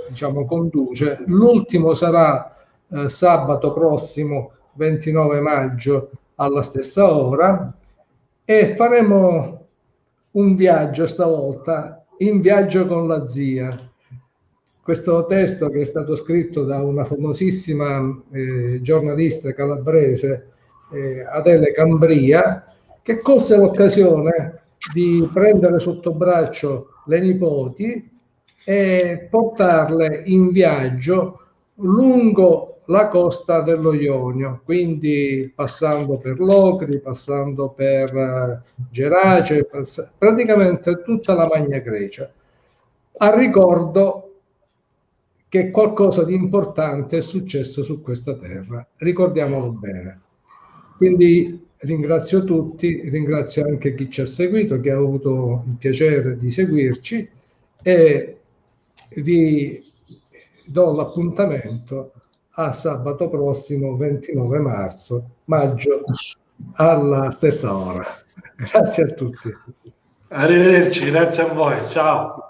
diciamo, conduce. L'ultimo sarà eh, sabato prossimo 29 maggio alla stessa ora e faremo un viaggio stavolta in viaggio con la zia. Questo testo che è stato scritto da una famosissima eh, giornalista calabrese, eh, Adele Cambria, che colse l'occasione di prendere sotto braccio le nipoti e portarle in viaggio lungo la costa dello Ionio, quindi passando per Locri, passando per uh, Gerace, pass- praticamente tutta la Magna Grecia. A ricordo che qualcosa di importante è successo su questa terra, ricordiamolo bene. Quindi ringrazio tutti, ringrazio anche chi ci ha seguito, che ha avuto il piacere di seguirci e vi do l'appuntamento a sabato prossimo 29 marzo, maggio, alla stessa ora. [laughs] Grazie a tutti. Arrivederci, grazie a voi, ciao.